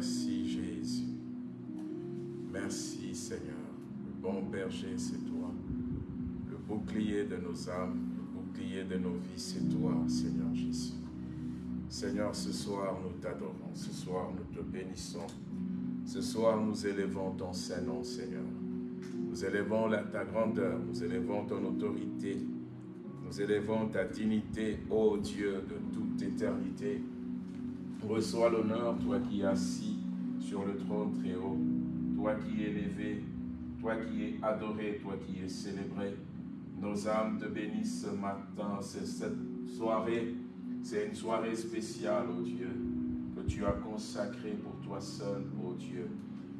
Merci Jésus. Merci Seigneur. Le bon berger, c'est toi. Le bouclier de nos âmes, le bouclier de nos vies, c'est toi, Seigneur Jésus. Seigneur, ce soir, nous t'adorons. Ce soir, nous te bénissons. Ce soir, nous élevons ton Saint-Nom, Seigneur. Nous élevons ta grandeur, nous élevons ton autorité, nous élevons ta dignité, ô Dieu de toute éternité. Reçois l'honneur, toi qui es assis sur le trône très haut, toi qui es élevé, toi qui es adoré, toi qui es célébré. Nos âmes te bénissent ce matin, c'est cette soirée, c'est une soirée spéciale, ô Dieu, que tu as consacrée pour toi seul, ô Dieu.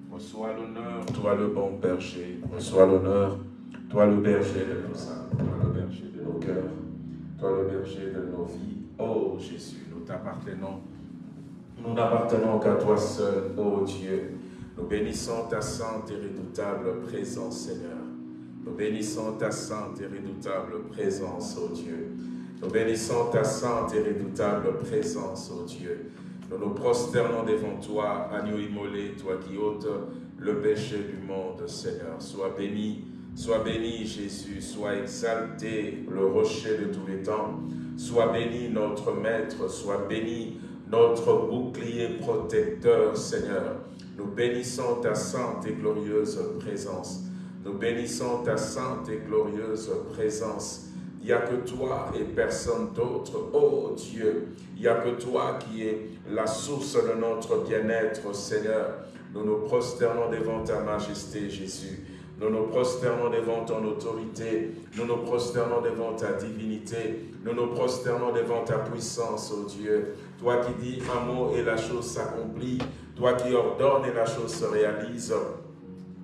Reçois l'honneur, toi le bon berger. Reçois l'honneur, toi le berger de nos âmes, toi le berger de nos cœurs, toi le berger de nos vies. Oh Jésus, nous t'appartenons. Nous n'appartenons qu'à toi seul, ô Dieu. Nous bénissons ta sainte et redoutable présence, Seigneur. Nous bénissons ta sainte et redoutable présence, ô Dieu. Nous bénissons ta sainte et redoutable présence, ô Dieu. Nous nous prosternons devant toi, agneau immolé, toi qui ôtes le péché du monde, Seigneur. Sois béni, sois béni, Jésus, sois exalté, le rocher de tous les temps. Sois béni, notre Maître, sois béni, notre bouclier protecteur, Seigneur. Nous bénissons ta sainte et glorieuse présence. Nous bénissons ta sainte et glorieuse présence. Il n'y a que toi et personne d'autre. Oh Dieu, il n'y a que toi qui es la source de notre bien-être, Seigneur. Nous nous prosternons devant ta majesté, Jésus. Nous nous prosternons devant ton autorité. Nous nous prosternons devant ta divinité. Nous nous prosternons devant ta puissance, oh Dieu. Toi qui dis un mot et la chose s'accomplit. Toi qui ordonnes et la chose se réalise.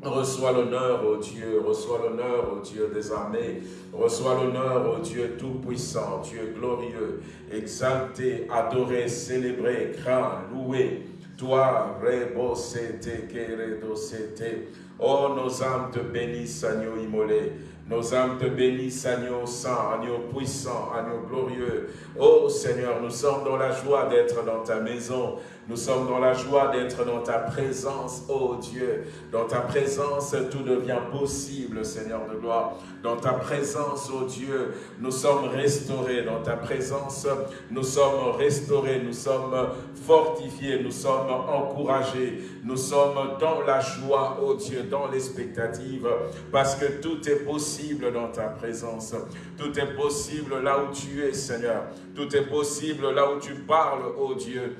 Reçois l'honneur, ô Dieu, reçois l'honneur, ô Dieu des armées, reçois l'honneur, ô Dieu tout-puissant, Dieu glorieux, exalté, adoré, célébré, craint, loué. Toi, rebosete, keredosete. Oh, nos âmes te bénissent, agneau immolé. Nos âmes te bénissent, agneau saint, agneau puissant, agneau glorieux. Oh Seigneur, nous sommes dans la joie d'être dans ta maison. Nous sommes dans la joie d'être dans ta présence, oh Dieu. Dans ta présence, tout devient possible, Seigneur de gloire. Dans ta présence, oh Dieu, nous sommes restaurés. Dans ta présence, nous sommes restaurés, nous sommes fortifiés, nous sommes encouragés. Nous sommes dans la joie, oh Dieu, dans l'expectative, parce que tout est possible dans ta présence. Tout est possible là où tu es, Seigneur. Tout est possible là où tu parles, oh Dieu.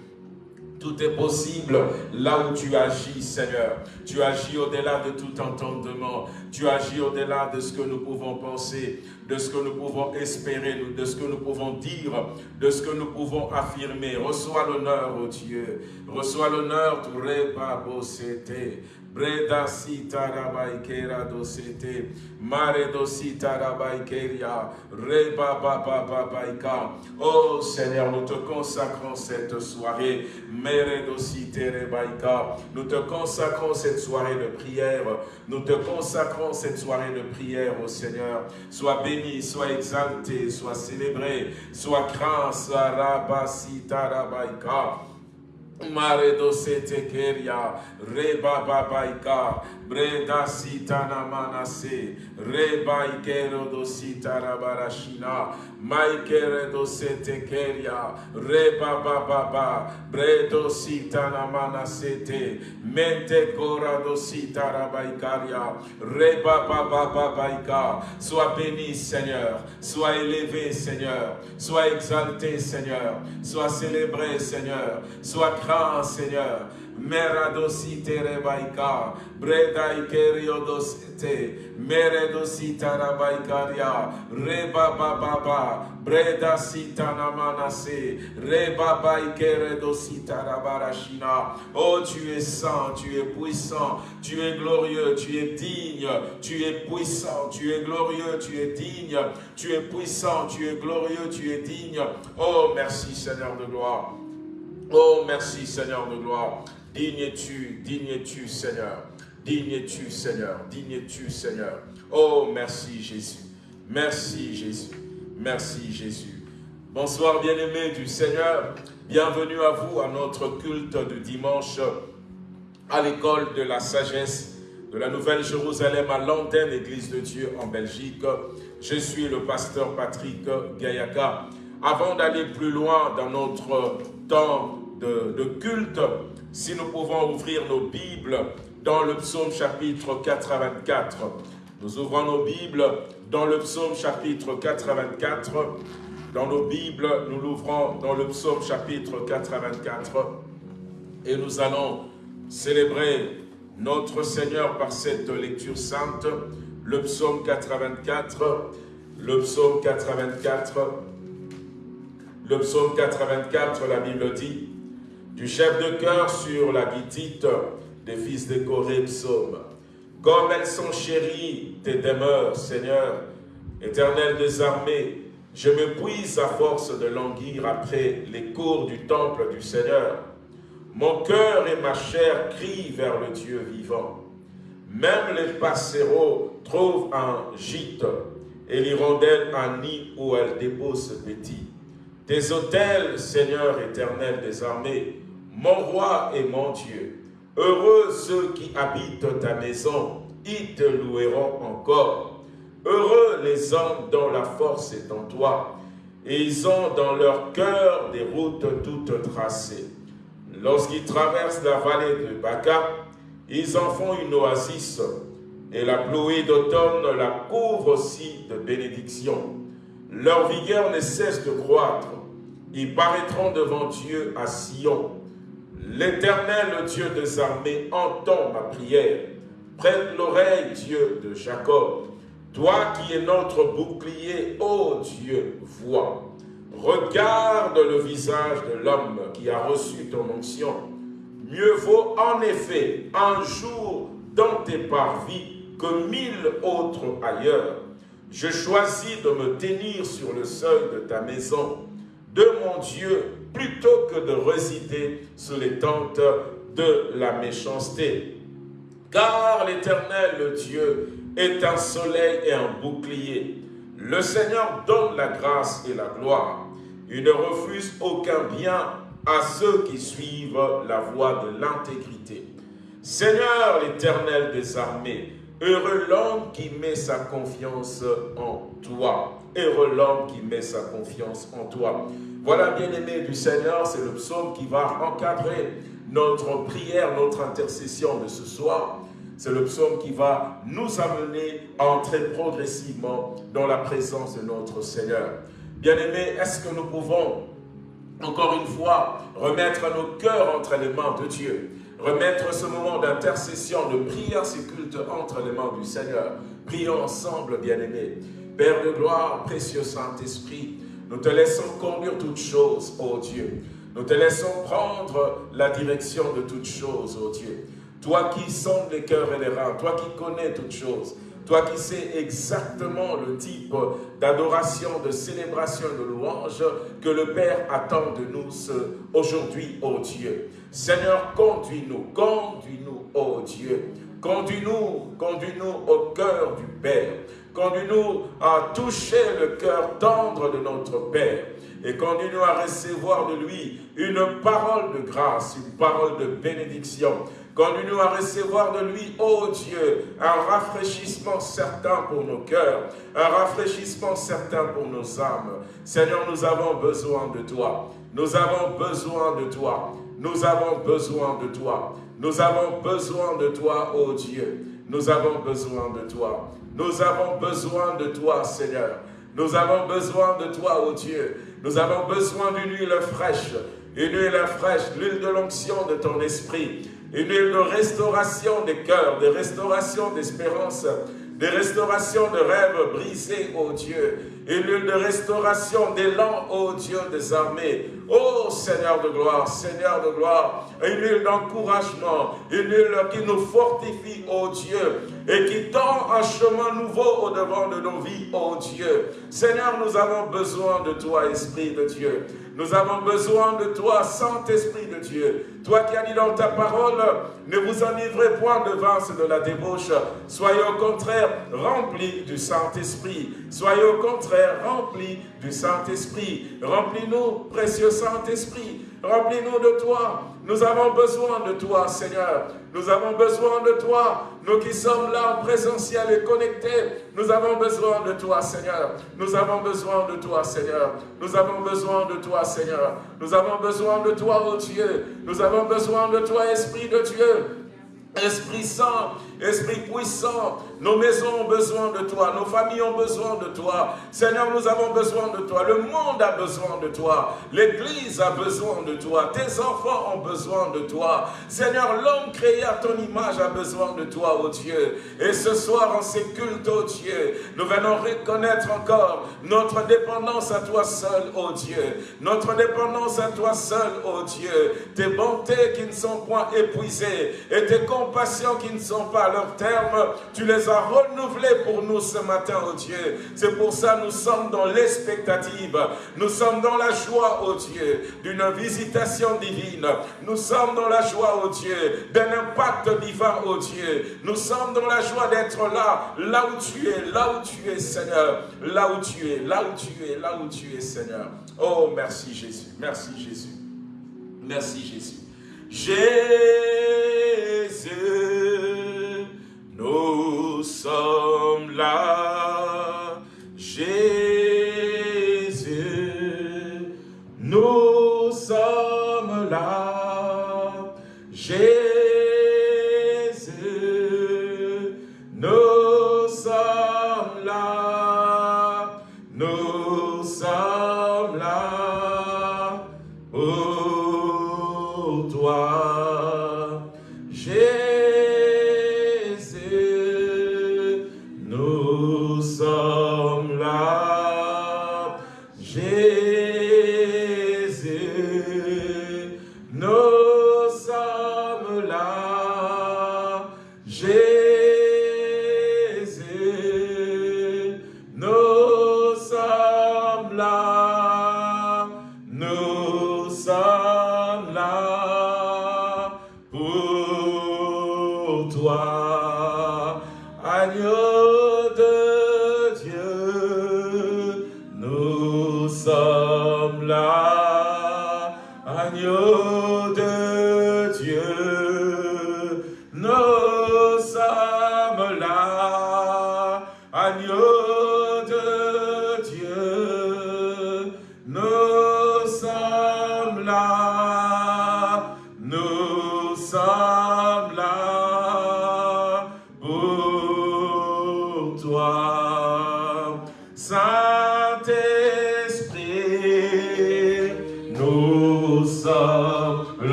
Tout est possible là où tu agis, Seigneur. Tu agis au-delà de tout entendement. Tu agis au-delà de ce que nous pouvons penser, de ce que nous pouvons espérer, de ce que nous pouvons dire, de ce que nous pouvons affirmer. Reçois l'honneur, oh Dieu. Reçois l'honneur, c'était. Breda sita rabaikera dosete, mare dosita rabaikeria, reba baba babaika. Oh Seigneur, nous te consacrons cette soirée, dosite rebaika. Nous te consacrons cette soirée de prière. Nous te consacrons cette soirée de prière, au Seigneur. Sois béni, sois exalté, sois célébré, sois craint, rabasita rabaika. Mare dosete keria, reba babaika, breda sitana manase, reba ikero dosita rabarashina, maikere dosete keria, reba bababa, bredo sitana manasete, mente kora dosita rabaikaria, reba bababaika, sois béni Seigneur, sois élevé Seigneur, sois exalté Seigneur, sois célébré Seigneur, sois Seigneur. Meradosite rebaika, breda ikeriodosite, meredosita rabaikaria, reba baba, breda sita namanase, reba baikeredosita rabarashina. Oh, tu es saint, tu es puissant, tu es glorieux, tu es digne, tu es puissant, tu es glorieux, tu es digne, tu es puissant, tu es glorieux, tu es digne. Oh, merci Seigneur de gloire. Oh, merci Seigneur de gloire. Digne es-tu, digne es-tu Seigneur. Digne es-tu Seigneur, digne es-tu Seigneur. Oh, merci Jésus. Merci Jésus. Merci Jésus. Bonsoir bien-aimés du Seigneur, bienvenue à vous à notre culte de dimanche à l'école de la sagesse de la Nouvelle Jérusalem à l'antenne Église de Dieu en Belgique. Je suis le pasteur Patrick Gayaka. Avant d'aller plus loin dans notre temps de, culte, si nous pouvons ouvrir nos Bibles dans le psaume chapitre 84. Nous ouvrons nos Bibles dans le psaume chapitre 84 dans nos Bibles, nous l'ouvrons dans le psaume chapitre 84 et nous allons célébrer notre Seigneur par cette lecture sainte, le psaume 84, le psaume 84, le psaume 84, la Bible dit, du chef de cœur sur la guitite des fils de Corée, psaume. Comme elles sont chéries, tes demeures, Seigneur, éternel des armées, je me puise à force de languir après les cours du temple du Seigneur. Mon cœur et ma chair crient vers le Dieu vivant. Même les passereaux trouvent un gîte et l'hirondelle un nid où elle dépose ce petit. Tes autels, Seigneur éternel des armées, mon roi et mon Dieu, heureux ceux qui habitent ta maison, ils te loueront encore. Heureux les hommes dont la force est en toi, et ils ont dans leur cœur des routes toutes tracées. Lorsqu'ils traversent la vallée de Baca, ils en font une oasis, et la pluie d'automne la couvre aussi de bénédictions. Leur vigueur ne cesse de croître. Ils paraîtront devant Dieu à Sion. L'Éternel, Dieu des armées, entend ma prière. Prête l'oreille, Dieu de Jacob. Toi qui es notre bouclier, ô Dieu, vois. Regarde le visage de l'homme qui a reçu ton onction. Mieux vaut en effet un jour dans tes parvis que mille autres ailleurs. Je choisis de me tenir sur le seuil de ta maison, de mon Dieu, plutôt que de résider sous les tentes de la méchanceté. Car l'Éternel, le Dieu, est un soleil et un bouclier. Le Seigneur donne la grâce et la gloire. Il ne refuse aucun bien à ceux qui suivent la voie de l'intégrité. Seigneur l'Éternel des armées, heureux l'homme qui met sa confiance en toi. Heureux l'homme qui met sa confiance en toi. Voilà, bien-aimé du Seigneur, c'est le psaume qui va encadrer notre prière, notre intercession de ce soir. C'est le psaume qui va nous amener à entrer progressivement dans la présence de notre Seigneur. Bien-aimés, est-ce que nous pouvons, encore une fois, remettre nos cœurs entre les mains de Dieu Remettre ce moment d'intercession, de prière, ce culte entre les mains du Seigneur? Prions ensemble, bien-aimés. Père de gloire, précieux Saint-Esprit, nous te laissons conduire toutes choses, ô Dieu. Nous te laissons prendre la direction de toutes choses, ô Dieu. Toi qui sondes les cœurs et les reins, toi qui connais toutes choses, toi qui sais exactement le type d'adoration, de célébration, de louange que le Père attend de nous aujourd'hui, ô Dieu. Seigneur, conduis-nous, conduis-nous, ô Dieu. Conduis-nous, conduis-nous au cœur du Père. Conduis-nous à toucher le cœur tendre de notre Père et conduis-nous à recevoir de lui une parole de grâce, une parole de bénédiction, Conduis-nous à recevoir de lui, ô Dieu, un rafraîchissement certain pour nos cœurs, un rafraîchissement certain pour nos âmes. Seigneur, nous avons besoin de toi. Nous avons besoin de toi. Nous avons besoin de toi. Nous avons besoin de toi, ô Dieu. Nous avons besoin de toi. Nous avons besoin de toi, Seigneur. Nous avons besoin de toi, ô Dieu. Nous avons besoin d'une huile fraîche, une huile fraîche, l'huile de l'onction de ton esprit une huile de restauration des cœurs, de restauration d'espérance, de restauration de rêves brisés, ô Dieu, une huile de restauration d'élan, ô Dieu des armées, ô Seigneur de gloire, Seigneur de gloire, une huile d'encouragement, une huile qui nous fortifie, ô Dieu, et qui tend un chemin nouveau au devant de nos vies, ô Dieu. Seigneur, nous avons besoin de toi, Esprit de Dieu. Nous avons besoin de toi, Saint-Esprit de Dieu. Toi qui as dit dans ta parole, ne vous enivrez point de vin, de la débauche. Soyez au contraire remplis du Saint-Esprit. Soyez au contraire remplis du Saint-Esprit. Remplis-nous, précieux Saint-Esprit. Remplis-nous de toi. Nous avons besoin de toi, Seigneur. Nous avons besoin de toi. Nous qui sommes là en présentiel et connectés, nous avons besoin de toi, Seigneur. Nous avons besoin de toi, Seigneur. Nous avons besoin de toi, Seigneur. Nous avons besoin de toi, oh Dieu. Nous avons besoin de toi, Esprit de Dieu. Esprit Saint, Esprit puissant, nos maisons ont besoin de toi, nos familles ont besoin de toi. Seigneur, nous avons besoin de toi, le monde a besoin de toi, l'Église a besoin de toi, tes enfants ont besoin de toi. Seigneur, l'homme créé à ton image a besoin de toi, oh Dieu. Et ce soir, en ces cultes, oh Dieu, nous venons reconnaître encore notre dépendance à toi seul, oh Dieu. Notre dépendance à toi seul, oh Dieu. Tes bontés qui ne sont point épuisées et tes compassions qui ne sont pas à leur terme, tu les as renouvelées pour nous ce matin, oh Dieu. C'est pour ça que nous sommes dans l'expectative. Nous sommes dans la joie, oh Dieu, d'une visitation divine. Nous sommes dans la joie, oh Dieu, d'un impact divin, oh Dieu. Nous sommes dans la joie d'être là, là où tu es, là où tu es, Seigneur. Là où tu es, là où tu es, là où tu es, Seigneur. Oh, merci Jésus, merci Jésus. Merci Jésus. Jésus, nous sommes là. Jésus, nous sommes là.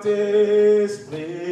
Saint-Esprit,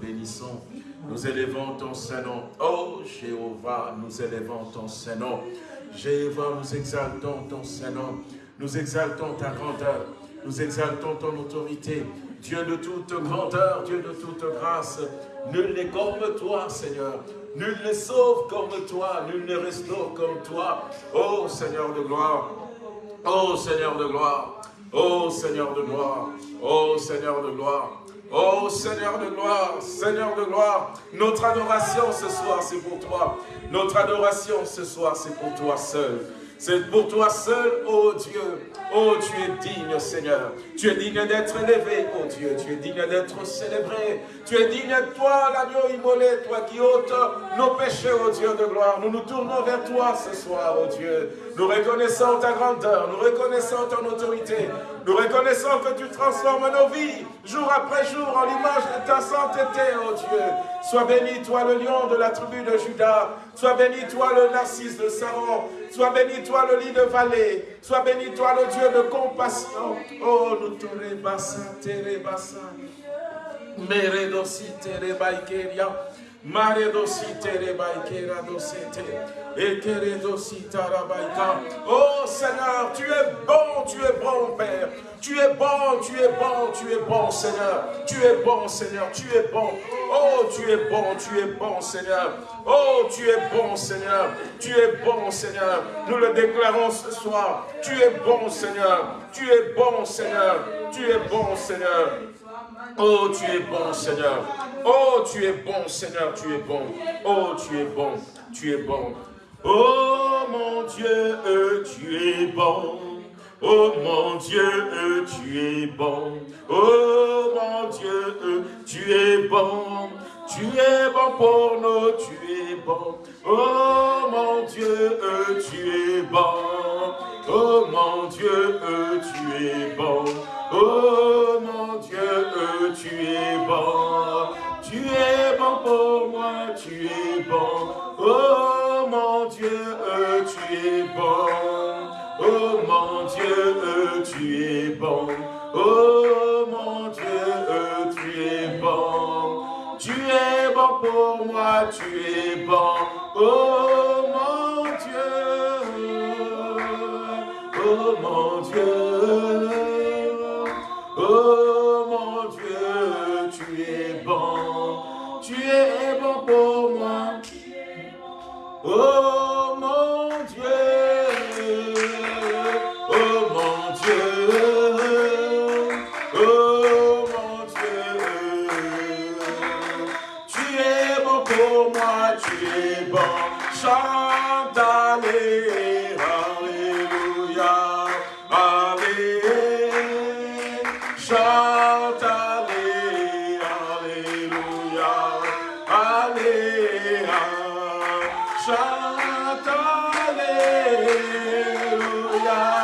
bénissons. Nous élevons ton Saint-Nom. Oh Jéhovah, nous élevons ton Saint-Nom. Jéhovah, nous exaltons ton Saint-Nom. Nous exaltons ta grandeur. Nous exaltons ton autorité. Dieu de toute grandeur, Dieu de toute grâce. Nul n'est comme toi, Seigneur. Nul ne sauve comme toi. Nul ne restaure comme toi. Oh Seigneur de gloire. Oh Seigneur de gloire. Oh Seigneur de gloire. Oh Seigneur de gloire. Oh Seigneur de gloire, Seigneur de gloire, notre adoration ce soir c'est pour toi. Notre adoration ce soir c'est pour toi seul. C'est pour toi seul, oh Dieu. Oh, tu es digne, Seigneur. Tu es digne d'être élevé, oh Dieu. Tu es digne d'être célébré. Tu es digne, toi, l'agneau immolé, toi qui ôtes nos péchés, oh Dieu de gloire. Nous nous tournons vers toi ce soir, oh Dieu. Nous reconnaissons ta grandeur, nous reconnaissons ton autorité. Nous reconnaissons que tu transformes nos vies, jour après jour, en l'image de ta sainteté, oh Dieu. Sois béni, toi, le lion de la tribu de Judas. Sois béni, toi, le narcisse de Saron. Sois béni, toi, le lit de vallée. Sois béni, toi, le Dieu de compassion. Oh, nous te te. Maredosi te rebaikera dosete. Ekeredosi tarabaika. Oh Seigneur, tu es bon, tu es bon, Père. Tu es bon, tu es bon, tu es bon, Seigneur. Tu es bon, Seigneur, tu es bon. Oh, tu es bon, tu es bon, Seigneur. Oh, tu es bon, Seigneur. Tu es bon, Seigneur. Nous le déclarons ce soir. Tu es bon, Seigneur. Tu es bon, Seigneur. Tu es bon, Seigneur. Oh, tu es bon, Seigneur. Oh, tu es bon, Seigneur, tu es bon. Oh, tu es bon, tu es bon. Oh, mon Dieu, tu es bon. Oh, mon Dieu, tu es bon. Oh, mon Dieu, tu es bon. Tu es bon pour nous, tu es bon. Oh, mon Dieu, tu es bon. Oh, mon Dieu, tu es bon. Oh, mon Dieu, tu es bon. Tu es bon pour moi, tu es bon. Oh mon Dieu, tu es bon. Oh mon Dieu, tu es bon. Oh pour moi, tu es bon, oh mon Dieu, oh mon Dieu, oh mon Dieu, tu es bon, tu es bon pour moi, oh Hallelujah, hallelujah, hallelujah. Shout hallelujah.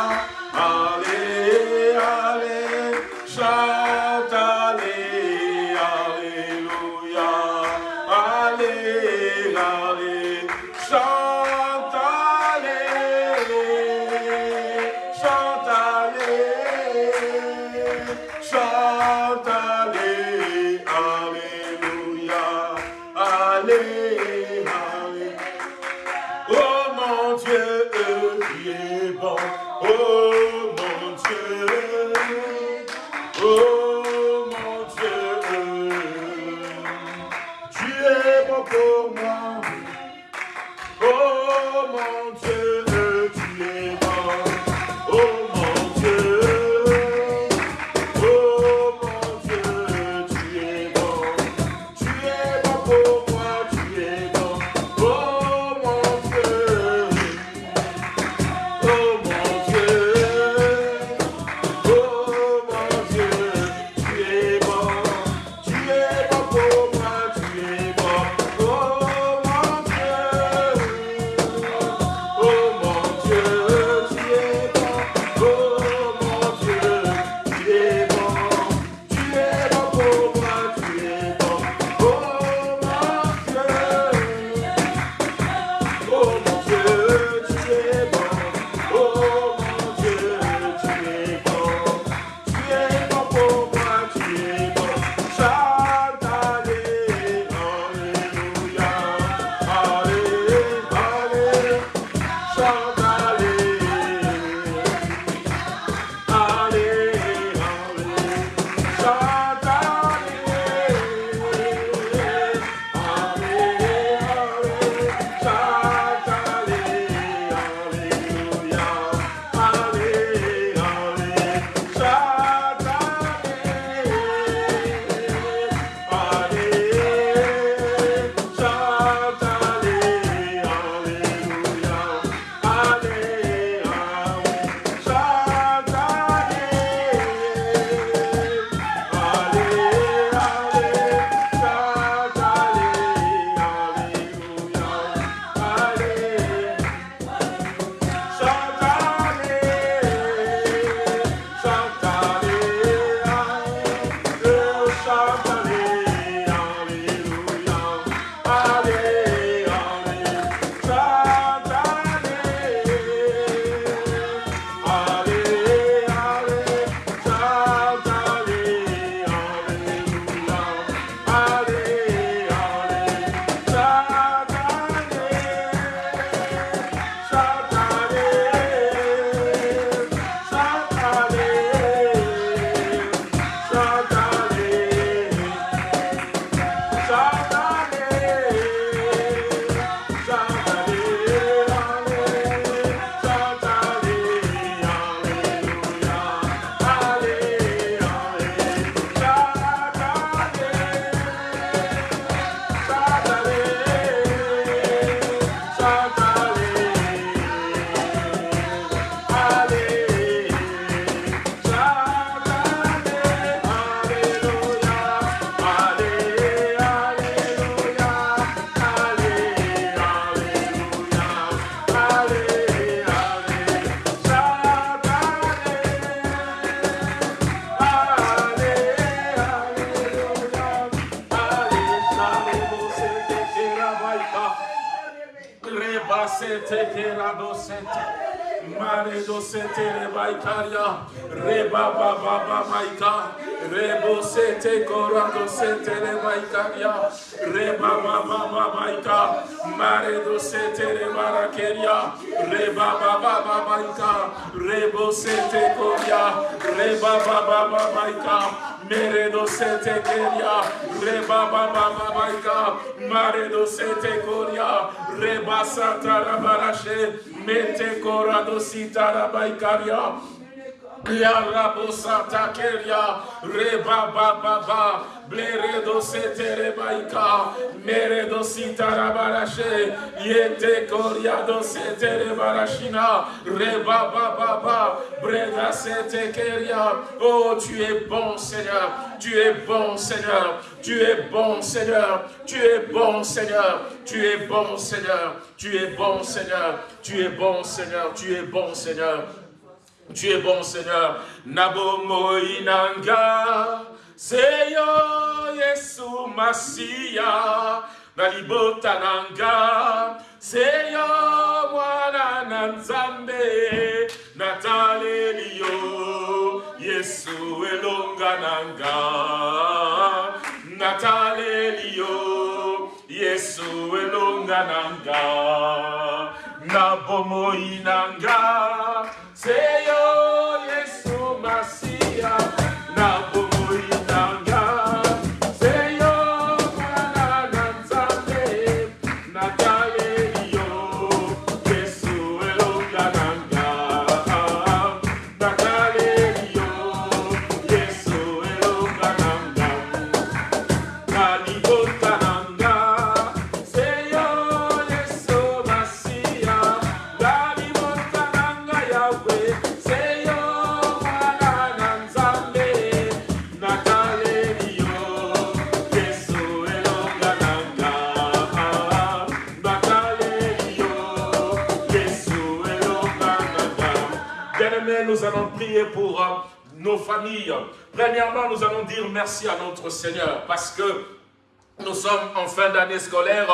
Rabasete Kerabosete. Maredo sete rebaikaria, reba baba babaika, rebo sete korando sete rebaikaria, reba baba babaika, maredo sete rebarakeria, reba baba babaika, rebo sete koria, reba baba babaika, Meredo sete keria, reba baba babaika, maredo sete koria, reba santa rabarashe, mete korado sita rabaikaria, bleredo setere baika, meredo sitara barashe, yete koriado setere barashina, reba ba ba ba, breda sete keria. Oh, tu es bon Seigneur, tu es bon Seigneur, tu es bon Seigneur, tu es bon Seigneur, tu es bon Seigneur, tu es bon Seigneur, tu es bon Seigneur, tu es bon Seigneur. Tu es bon Seigneur. Nabo moinanga. Seyo Yesu Masia. Nalibota nanga. Seyo mwana. Natalelio. Yesu elonga nanga. Natalelio. Yesu elonga na bomoi inanga, seyo oh, yesu masia na familles. Premièrement, nous allons dire merci à notre Seigneur parce que nous sommes en fin d'année scolaire.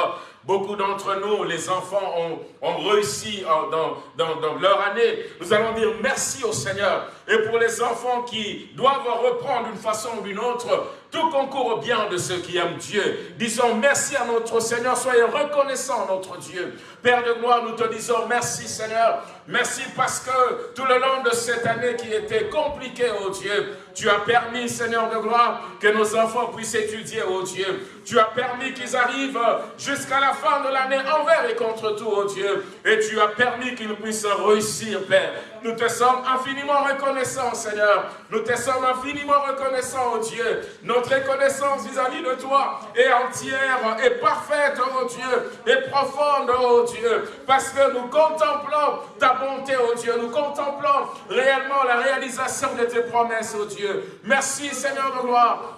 Beaucoup d'entre nous, les enfants, ont, réussi euh, dans, leur année. Nous allons dire merci au Seigneur. Et pour les enfants qui doivent reprendre d'une façon ou d'une autre, tout concourt au bien de ceux qui aiment Dieu. Disons merci à notre Seigneur, soyez reconnaissants notre Dieu. Père de gloire, nous te disons merci Seigneur. Merci parce que tout le long de cette année qui était compliquée, oh Dieu, tu as permis, Seigneur de gloire, que nos enfants puissent étudier, oh Dieu. Tu as permis qu'ils arrivent jusqu'à la fin de l'année envers et contre tout, oh Dieu. Et tu as permis qu'ils puissent réussir, Père. Nous te sommes infiniment reconnaissants, Seigneur. Nous te sommes infiniment reconnaissants, oh Dieu. Notre reconnaissance vis-à-vis de toi est entière, est parfaite, oh Dieu, est profonde, oh Dieu. Parce que nous contemplons ta bonté, oh Dieu. Nous contemplons réellement la réalisation de tes promesses, oh Dieu. Merci, Seigneur de gloire.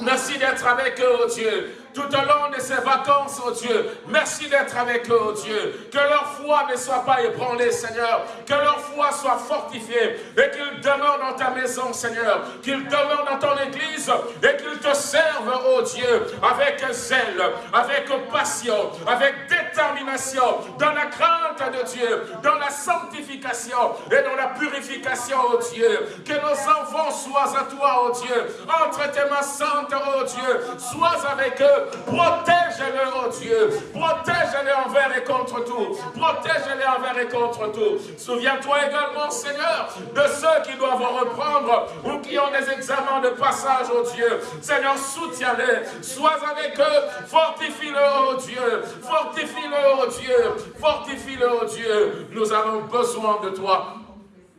Merci d'être avec eux, oh Dieu tout au long de ces vacances, oh Dieu. Merci d'être avec eux, oh Dieu. Que leur foi ne soit pas ébranlée, Seigneur. Que leur foi soit fortifiée et qu'ils demeurent dans ta maison, Seigneur. Qu'ils demeurent dans ton église et qu'ils te servent, oh Dieu, avec zèle, avec passion, avec détermination, dans la crainte de Dieu, dans la sanctification et dans la purification, oh Dieu. Que nos enfants soient à toi, oh Dieu. Entre tes mains saintes, oh Dieu. Sois avec eux Protège-les, oh Dieu. Protège-les envers et contre tout. Protège-les envers et contre tout. Souviens-toi également, Seigneur, de ceux qui doivent reprendre ou qui ont des examens de passage, oh Dieu. Seigneur, soutiens-les. Sois avec eux. Fortifie-le, oh Dieu. Fortifie-le, oh Dieu. Fortifie-le, oh Dieu. Nous avons besoin de toi.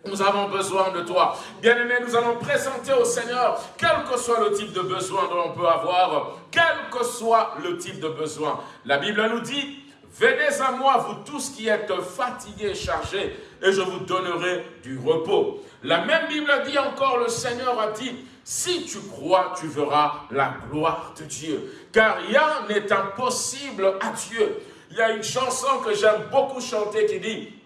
Nous avons besoin de toi. Bien-aimés, nous allons présenter au Seigneur, quel que soit le type de besoin dont on peut avoir, quel que soit le type de besoin. La Bible nous dit, venez à moi, vous tous qui êtes fatigués et chargés, et je vous donnerai du repos. La même Bible dit encore, le Seigneur a dit, si tu crois, tu verras la gloire de Dieu. Car rien n'est impossible à Dieu. Il y a une chanson que j'aime beaucoup chanter qui dit,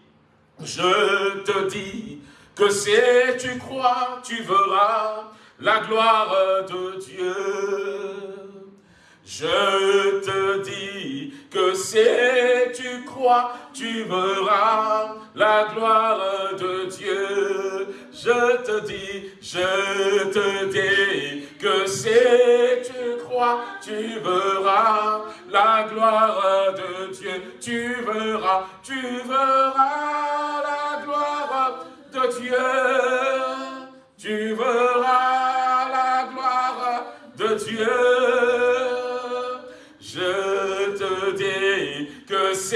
je te dis que si tu crois, tu verras la gloire de Dieu. Je te dis que si tu crois, tu verras la gloire de Dieu. Je te dis, je te dis que si tu crois, tu verras la gloire de Dieu. Tu verras, tu verras la gloire de Dieu. Tu verras la gloire de Dieu. Si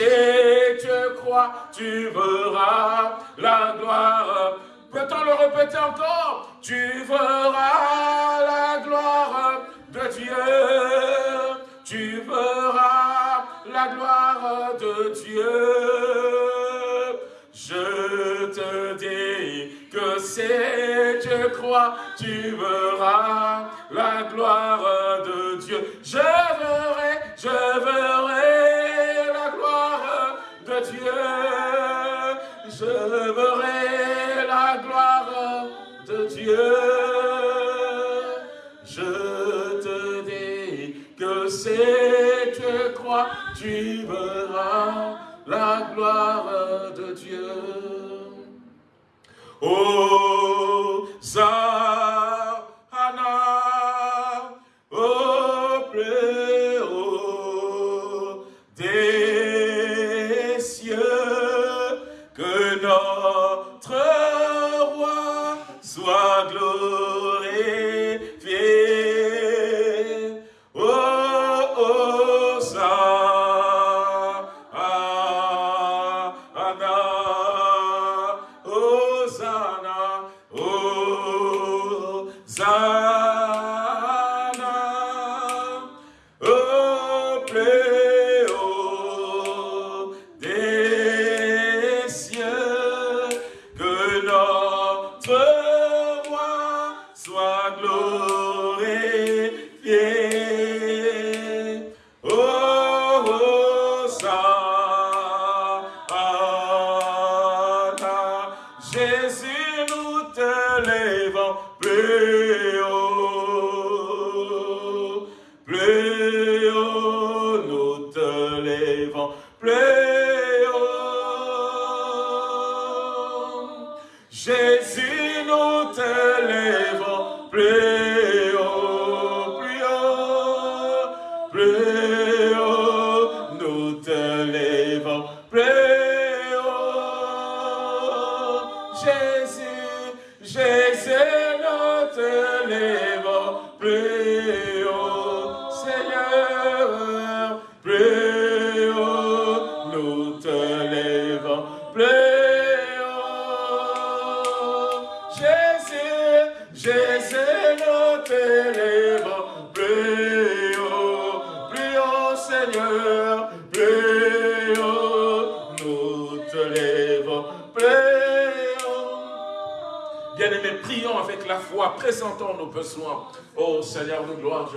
tu crois, tu verras la gloire. Peut Peut-on le répéter encore Tu verras la gloire de Dieu. Tu verras la gloire de Dieu. Je te dis que si tu crois, tu verras la gloire de Dieu. Je verrai, je verrai Dieu. Je verrai la gloire de Dieu. Je te dis que si tu crois, tu verras la gloire de Dieu. Oh, Zahana, plus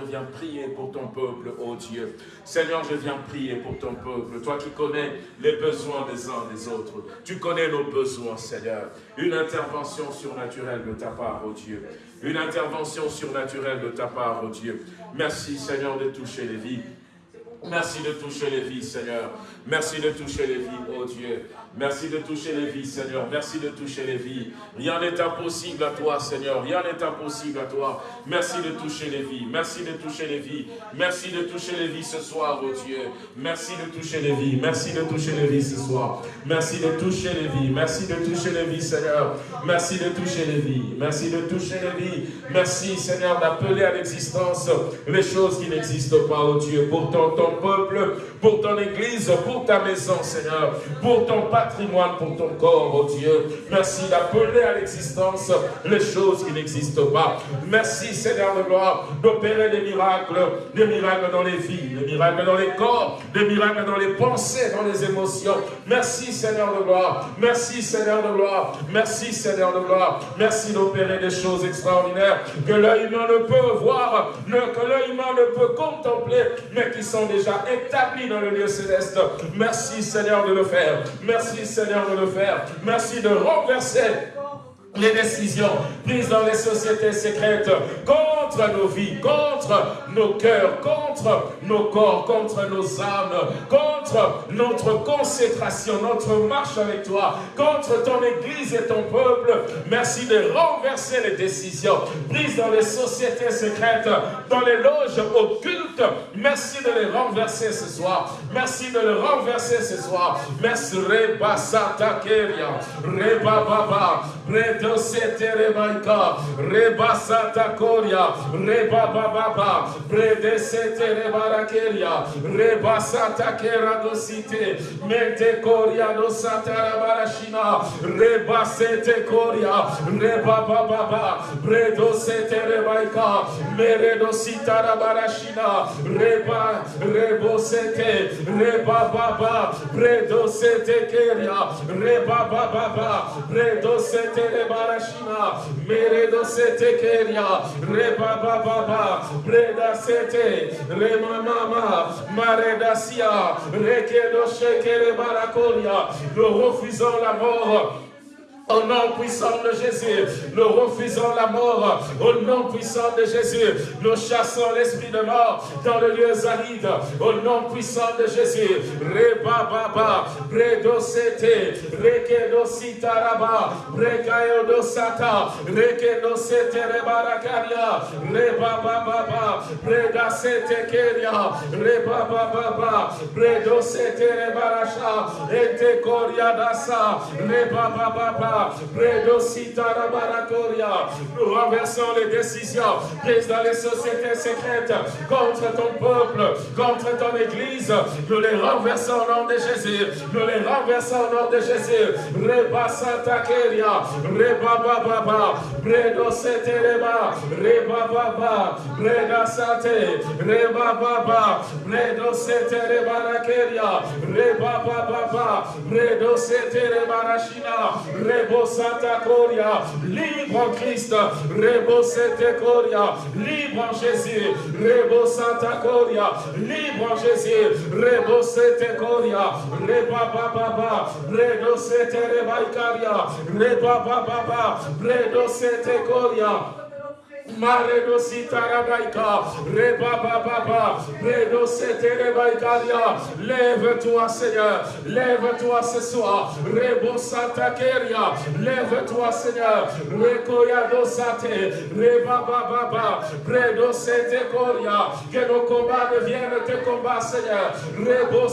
je viens prier pour ton peuple, oh Dieu. Seigneur, je viens prier pour ton peuple. Toi qui connais les besoins des uns des autres. Tu connais nos besoins, Seigneur. Une intervention surnaturelle de ta part, oh Dieu. Une intervention surnaturelle de ta part, oh Dieu. Merci, Seigneur, de toucher les vies. Merci de toucher les vies, Seigneur. Merci de toucher les vies, oh Dieu. Merci de toucher les vies, Seigneur. Merci de toucher les vies. Rien n'est impossible à toi, Seigneur. Rien n'est impossible à toi. Merci de toucher les vies. Merci de toucher les vies. Merci de toucher les vies ce soir, oh Dieu. Merci de toucher les vies. Merci de toucher les vies ce soir. Merci de toucher les vies. Merci de toucher les vies, Seigneur. Merci de toucher les vies. Merci de toucher les vies. Merci, Seigneur, d'appeler à l'existence les choses qui n'existent pas, oh Dieu. Pour ton, peuple, pour ton église, pour ta maison, Seigneur. Pour ton patrimoine, pour ton corps, oh Dieu. Merci d'appeler à l'existence les choses qui n'existent pas. Merci, Seigneur de gloire, d'opérer des miracles, des miracles dans les vies, des miracles dans les corps, des miracles dans les pensées, dans les émotions. Merci, Seigneur de gloire. Merci, Seigneur de gloire. Merci, Seigneur de gloire. Merci d'opérer des choses extraordinaires que l'œil humain ne peut voir, que l'œil humain ne peut contempler, mais qui sont déjà établis dans le lieu céleste. Merci, Seigneur, de le faire. Merci, Seigneur, de le faire. Merci de renverser les décisions prises dans les sociétés secrètes contre nos vies, contre nos cœurs, contre nos corps, contre nos âmes, contre notre consécration, notre marche avec toi, contre ton Église et ton peuple. Merci de renverser les décisions prises dans les sociétés secrètes, dans les loges occultes. Merci de les renverser ce soir. Merci de les renverser ce soir. Merci Reba Sata Keria, Reba Baba, Bredo sete rebaika. Rebasata koria. Rebababa. Brede sete rebarakeria. Rebasata kera dosite. Mente koria dosata rabarashina. Rebasete koria. Rebababa. Bredo sete rebaika. Meredo sita rabarashina. Reba. Rebosete. Rebababa. Bredo sete keria. Rebababa. Bredo sete rebarashina. Meredo sete keria. Rebababa. Breda sete. Remamama. Maredasia. Rekedo shekere barakolia. Nous refusons la mort. Au nom puissant de Jésus, nous refusons la mort. Au nom puissant de Jésus, nous chassons l'esprit de mort dans le lieu aride. Au nom puissant de Jésus, Reba Baba, Bredo Sete, Rekedo Sitaraba, Brekayodo Sata, Rekedo Sete Rebarakaria, Reba Baba, Breda Sete Keria, Reba Baba, Bredo Sete Rebarasha, Ete Koria Dasa, Reba Baba, nous renversons les décisions prises dans les sociétés secrètes contre ton peuple, contre ton église. Nous les renversons au nom de Jésus. Nous les renversons au nom de Jésus. Reba Santa Keria, Reba Baba, Bredo Setereba, Reba. Baba, Breda Sate, Reba Baba, Bredo Setereba Rakeria, Reba Baba, Bredo Setereba Rashina, Rebo Santa Coria, libre en Christ, Rebo Sete Coria, libre en Jésus, Rebo Santa Coria, libre en Jésus, Rebo Sete Coria, Reba Baba, Bredo Sete Rebaicaria, Reba Baba, Bredo Sete Coria, Maredo sitarabaika, reba baba, redo seterebaikaria. Lève-toi, Seigneur, lève-toi ce soir. Rebo keria, lève-toi, Seigneur. Rekoyado sate, reba baba, redo setekoria. Que nos combats deviennent tes combats, Seigneur. Rebo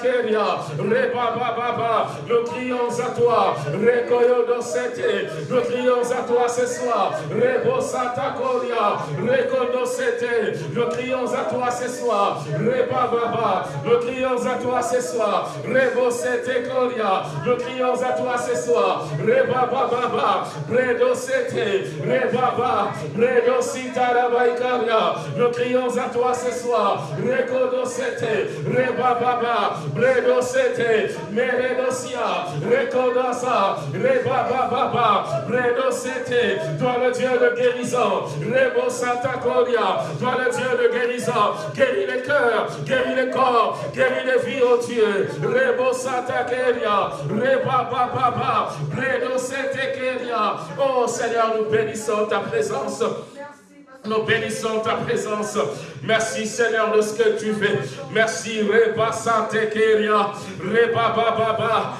keria, reba baba, nous crions à toi. Rekoyodo sete, nous crions à toi ce soir. Rebo sata Koria, Reconocete, nous crions à toi ce soir, Reba Baba, nous crions à toi ce soir, Rebo Sete Koria, nous crions à toi ce soir, Reba Baba, Bredo Sete, Reba Baba, Bredo Sitarabaikaria, nous crions à toi ce soir, Reconocete, Reba Baba, Bredo Sete, Meredosia, Reconasa, Reba Baba, Bredo Sete, toi le Dieu de guérison, Rebo Santa Gloria, toi le Dieu de guérison, guéris les cœurs, guéris les corps, guéris les vies, oh Dieu. Rebo Santa Gloria, Reba Baba, Bredo Sete Gloria. Oh Seigneur, nous bénissons ta présence. Nous bénissons ta présence. Merci Seigneur de ce que tu fais. Merci Reba Sante Keria, Reba Baba,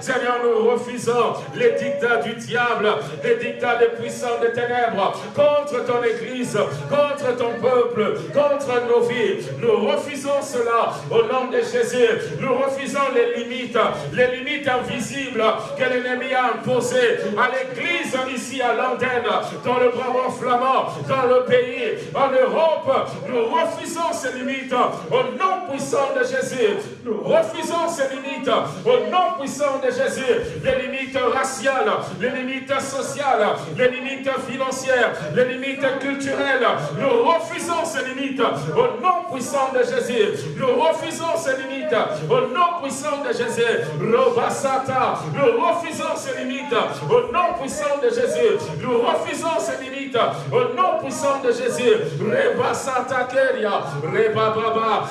Seigneur, nous refusons les dictats du diable, les dictats des puissants des ténèbres contre ton église, contre ton peuple, contre nos vies. Nous refusons cela au nom de Jésus. Nous refusons les limites, les limites invisibles que l'ennemi a imposées à l'église ici à l'antenne, dans le Brabant flamand, dans le pays, en Europe. Nous refusons ces limites au nom puissant de Jésus. Nous refusons ces limites au nom puissant de Jésus. Les limites raciales, les limites sociales, les limites financières, les limites culturelles. Nous refusons ces limites au nom puissant de Jésus. Nous refusons ces limites au nom puissant de Jésus. Robasata, nous refusons ces limites au nom puissant de Jésus. Nous refusons ces limites au nom puissant de Jésus. Reba Santa Keria, Reba Baba,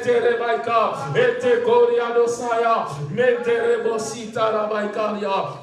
Bredo Sete Rebaika, Ete Koria Dosaya, Mete Rebosita Rabaikaria.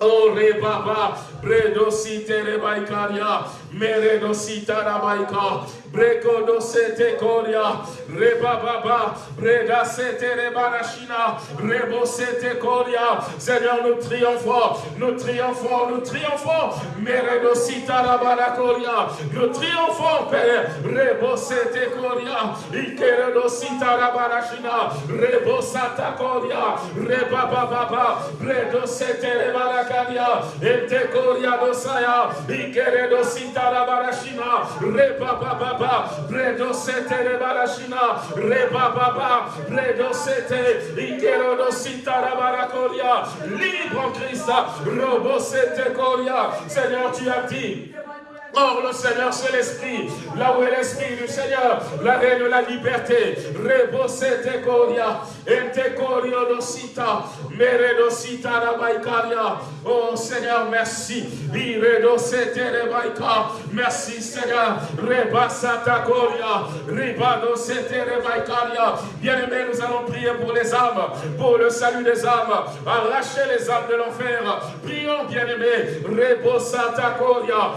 Oh Rebaba, Bredo Site Rebaikaria, Meredo Sita Rabaika, Brekodo sete koria. Reba baba. Breda sete rebarashina. Rebo sete koria. Seigneur, nous triomphons. Nous triomphons. Nous triomphons. Meredo sita rabarakoria. Nous triomphons, Père. Rebo sete koria. Ikeredo sita rabarashina. Rebo sata koria. Reba baba. Bredo sete rebarakaria. Ete koria dosaya. Ikeredo rebarashina. Reba baba. Bredo sete. Ikeredo sita rabarakoria. Libre en Christ. Robo sete koria. Seigneur, tu as dit. Or, le Seigneur, c'est l'Esprit. Là où est l'Esprit du Seigneur, la reine de la liberté. Rebosete koria. Ente korio dosita. Meredosita rabaikaria. Oh Seigneur, merci. Iredosete rebaika. Merci Seigneur. Rebasata koria. Ribadosete rebaikaria. Bien-aimés, nous allons prier pour les âmes, pour le salut des âmes. Arracher les âmes de l'enfer. Prions, bien-aimés. Rebosata koria.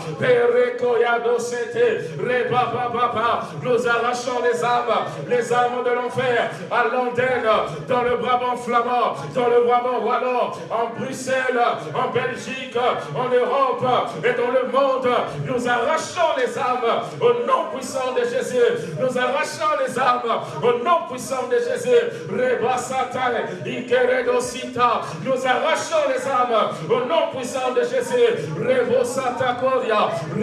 Nous arrachons les âmes, les âmes de l'enfer, à Londres, dans le Brabant flamand, dans le Brabant wallon, en Bruxelles, en Belgique, en Europe et dans le monde. Nous arrachons les âmes au nom puissant de Jésus. Nous arrachons les âmes au nom puissant de Jésus. Nous arrachons les âmes au nom puissant de Jésus.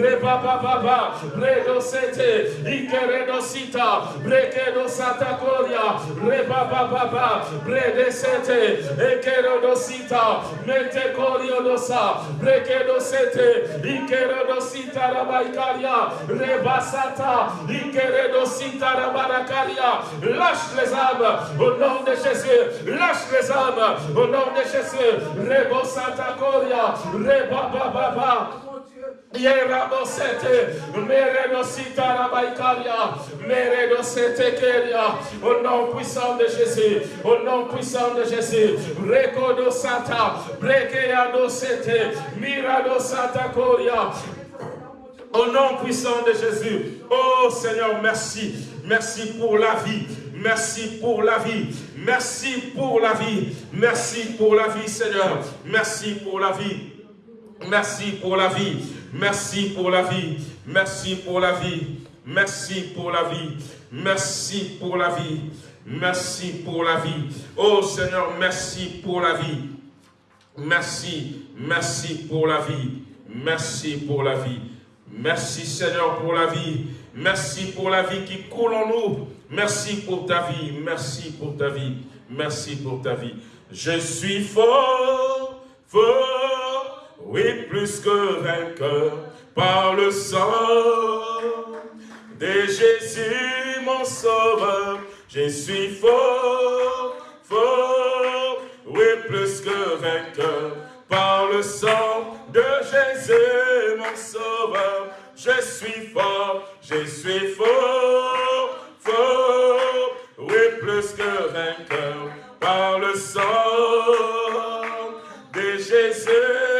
Satakoria. Baba Baba, Sete, Ikeredo Sita, Brekedo Sata Koria, Rebaba Baba, Brede Sete, Ekeredo Sita, Korio Dosa, Brekedo Sete, Ikeredo Sita Rabaikaria, Rebasata, Ikeredo Sita Rabarakaria, lâche les âmes au nom de Jésus, lâche les âmes au nom de Jésus, Rebo Santa Koria, Rebaba Baba, Yerabosete, Au nom puissant de Jésus, au nom puissant de Jésus, Rekodo Santa, Brekeado Sete, Mirado Santa Koria, au nom puissant de Jésus. Oh Seigneur, merci. Merci pour la vie. Merci pour la vie. Merci pour la vie. Merci pour la vie, Seigneur. Merci pour la vie. Merci pour la vie. Merci pour la vie. Merci pour la vie. Merci pour la vie. Merci pour la vie. Merci pour la vie. Oh Seigneur, merci pour la vie. Merci, merci pour la vie. Merci pour la vie. Merci Seigneur pour la vie. Merci pour la vie qui coule en nous. Merci pour ta vie. Merci pour ta vie. Merci pour ta vie. Je suis fort, fort oui, plus que vainqueur, par le sang de Jésus, mon sauveur. Je suis fort, fort, oui, plus que vainqueur, par le sang de Jésus, mon sauveur. Je suis fort, je suis fort, fort, oui, plus que vainqueur, par le sang de Jésus,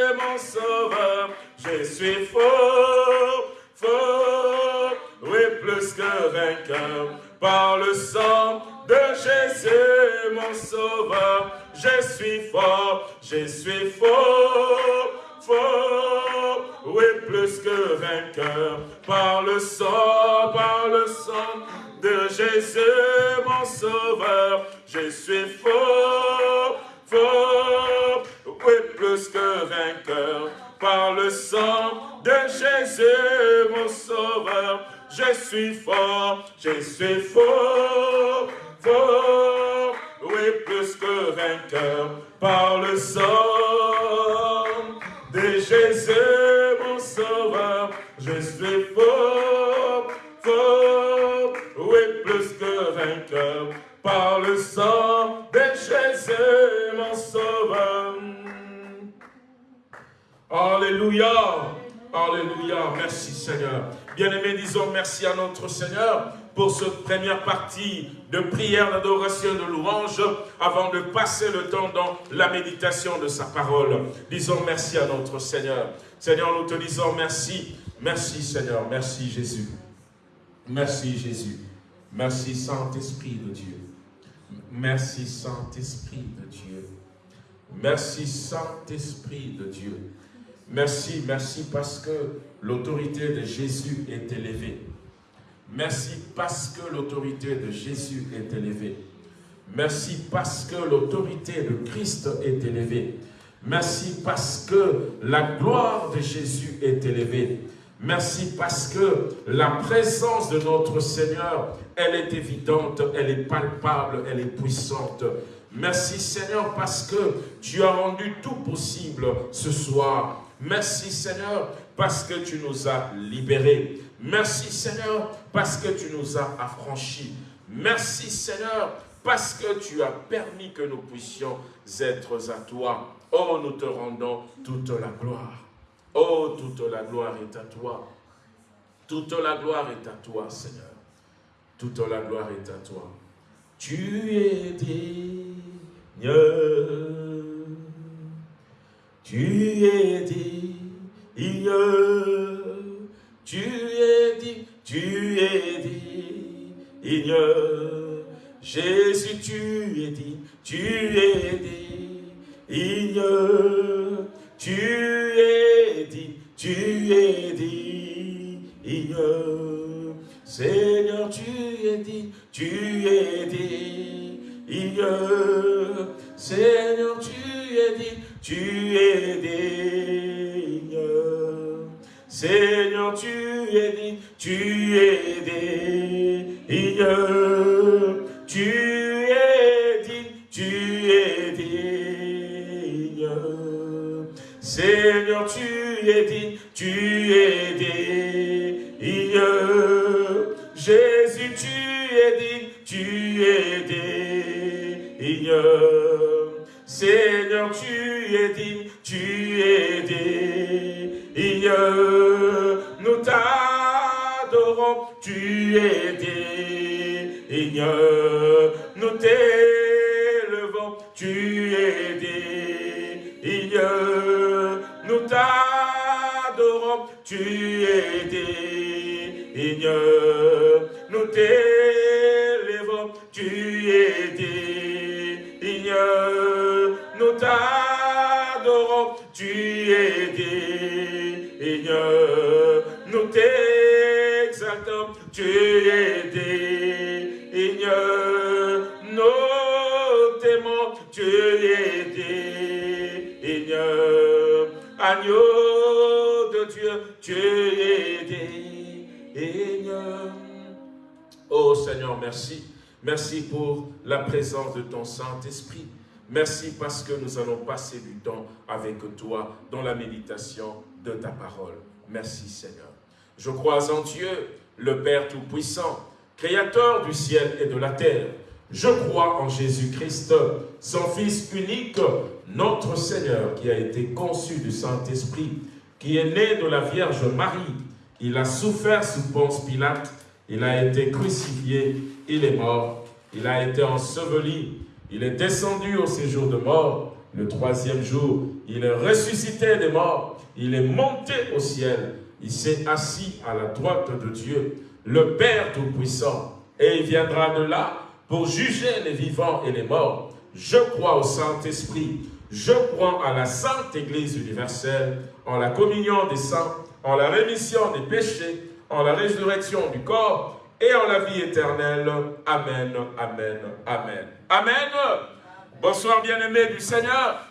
Je suis fort, fort, oui, plus que vainqueur. Par le sang de Jésus, mon sauveur. Je suis fort, je suis fort, fort, oui, plus que vainqueur. Par le sang, par le sang de Jésus, mon sauveur. Je suis fort, fort, oui, plus que vainqueur. Par le sang de Jésus, mon sauveur, je suis fort, je suis fort, fort, oui, plus que vainqueur. Par le sang Alléluia, Alléluia, merci Seigneur. Bien-aimés, disons merci à notre Seigneur pour cette première partie de prière, d'adoration, de louange, avant de passer le temps dans la méditation de sa parole. Disons merci à notre Seigneur. Seigneur, nous te disons merci. Merci Seigneur, merci Jésus. Merci Jésus. Merci Saint-Esprit de Dieu. Merci Saint-Esprit de Dieu. Merci Saint-Esprit de Dieu. Merci, merci parce que l'autorité de Jésus est élevée. Merci parce que l'autorité de Jésus est élevée. Merci parce que l'autorité de Christ est élevée. Merci parce que la gloire de Jésus est élevée. Merci parce que la présence de notre Seigneur, elle est évidente, elle est palpable, elle est puissante. Merci Seigneur parce que tu as rendu tout possible ce soir. Merci Seigneur parce que tu nous as libérés. Merci Seigneur parce que tu nous as affranchis. Merci Seigneur parce que tu as permis que nous puissions être à toi. Oh, nous te rendons toute la gloire. Oh, toute la gloire est à toi. Toute la gloire est à toi, Seigneur. Toute la gloire est à toi. Tu es digne. Tu es digne. Tu es digne. Tu es digne. Jésus, tu es digne. Tu es digne. Tu es dit, tu es digne. Seigneur, tu es dit, tu es digne. Seigneur, tu es dit, tu es digne. Seigneur, tu es dit, tu es digne. Tu es dit, tu es digne. Seigneur, tu es digne, tu es digne. Jésus, tu es digne, tu es digne. Seigneur, tu es digne, tu es digne. Nous t'adorons, tu es digne. Nous t'élevons, tu es digne. Nous t'adorons, tu es digne. Nous t'élevons, tu es digne. T'adorons, tu es digne. Nous t'exaltons, tu es digne. Nous t'aimons, tu es digne. Agneau de Dieu, tu es digne. Oh Seigneur, merci. Merci pour la présence de ton Saint-Esprit. Merci parce que nous allons passer du temps avec toi dans la méditation de ta parole. Merci Seigneur. Je crois en Dieu, le Père Tout-Puissant, Créateur du ciel et de la terre. Je crois en Jésus-Christ, son Fils unique, notre Seigneur, qui a été conçu du Saint-Esprit, qui est né de la Vierge Marie. Il a souffert sous Ponce Pilate, il a été crucifié, il est mort, il a été enseveli, il est descendu au séjour de mort. Le troisième jour, il est ressuscité des morts, il est monté au ciel, il s'est assis à la droite de Dieu, le Père Tout-Puissant, et il viendra de là pour juger les vivants et les morts. Je crois au Saint-Esprit, je crois à la Sainte Église universelle, en la communion des saints, en la rémission des péchés, en la résurrection du corps et en la vie éternelle. Amen, Amen, Amen. Amen. Bonsoir bien-aimés du Seigneur.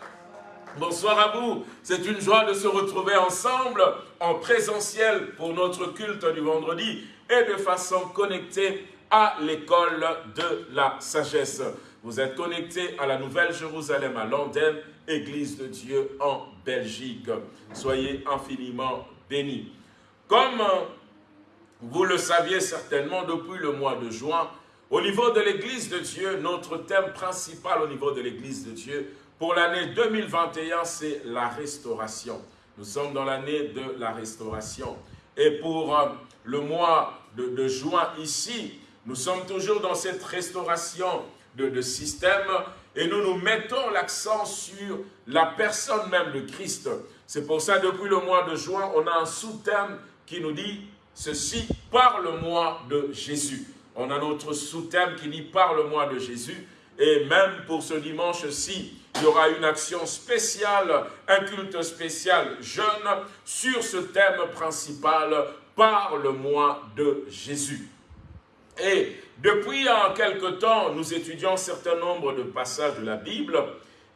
Bonsoir à vous. C'est une joie de se retrouver ensemble en présentiel pour notre culte du vendredi et de façon connectée à l'école de la sagesse. Vous êtes connectés à la Nouvelle Jérusalem à Londres, Église de Dieu en Belgique. Soyez infiniment bénis. Comme vous le saviez certainement depuis le mois de juin, au niveau de l'Église de Dieu, notre thème principal au niveau de l'Église de Dieu pour l'année 2021, c'est la restauration. Nous sommes dans l'année de la restauration. Et pour euh, le mois de, juin ici, nous sommes toujours dans cette restauration de système et nous nous mettons l'accent sur la personne même de Christ. C'est pour ça, depuis le mois de juin, on a un sous-thème qui nous dit ceci, parle-moi de Jésus. On a notre sous-thème qui dit parle-moi de Jésus. Et même pour ce dimanche-ci, il y aura une action spéciale, un culte spécial jeune sur ce thème principal, parle-moi de Jésus. Et depuis en quelque temps, nous étudions un certain nombre de passages de la Bible.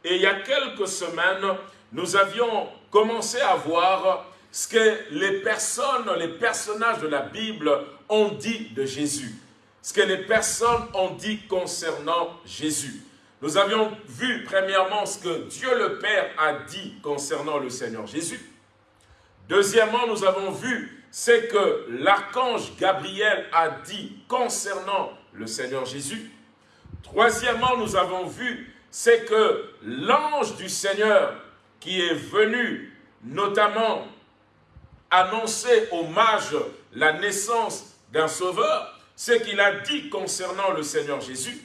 Et il y a quelques semaines, nous avions commencé à voir ce que les personnes, les personnages de la Bible ont dit de Jésus. Ce que les personnes ont dit concernant Jésus. Nous avions vu premièrement ce que Dieu le Père a dit concernant le Seigneur Jésus. Deuxièmement, nous avons vu ce que l'archange Gabriel a dit concernant le Seigneur Jésus. Troisièmement, nous avons vu c'est que l'ange du Seigneur qui est venu notamment annoncer au mage la naissance d'un sauveur, ce qu'il a dit concernant le Seigneur Jésus.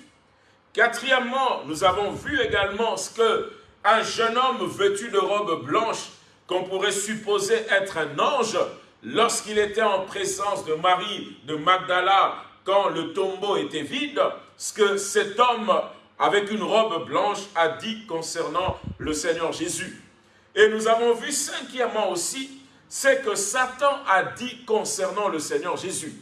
Quatrièmement, nous avons vu également ce que un jeune homme vêtu de robe blanche, qu'on pourrait supposer être un ange, lorsqu'il était en présence de Marie de Magdala, quand le tombeau était vide, ce que cet homme avec une robe blanche a dit concernant le Seigneur Jésus. Et nous avons vu cinquièmement aussi ce que Satan a dit concernant le Seigneur Jésus.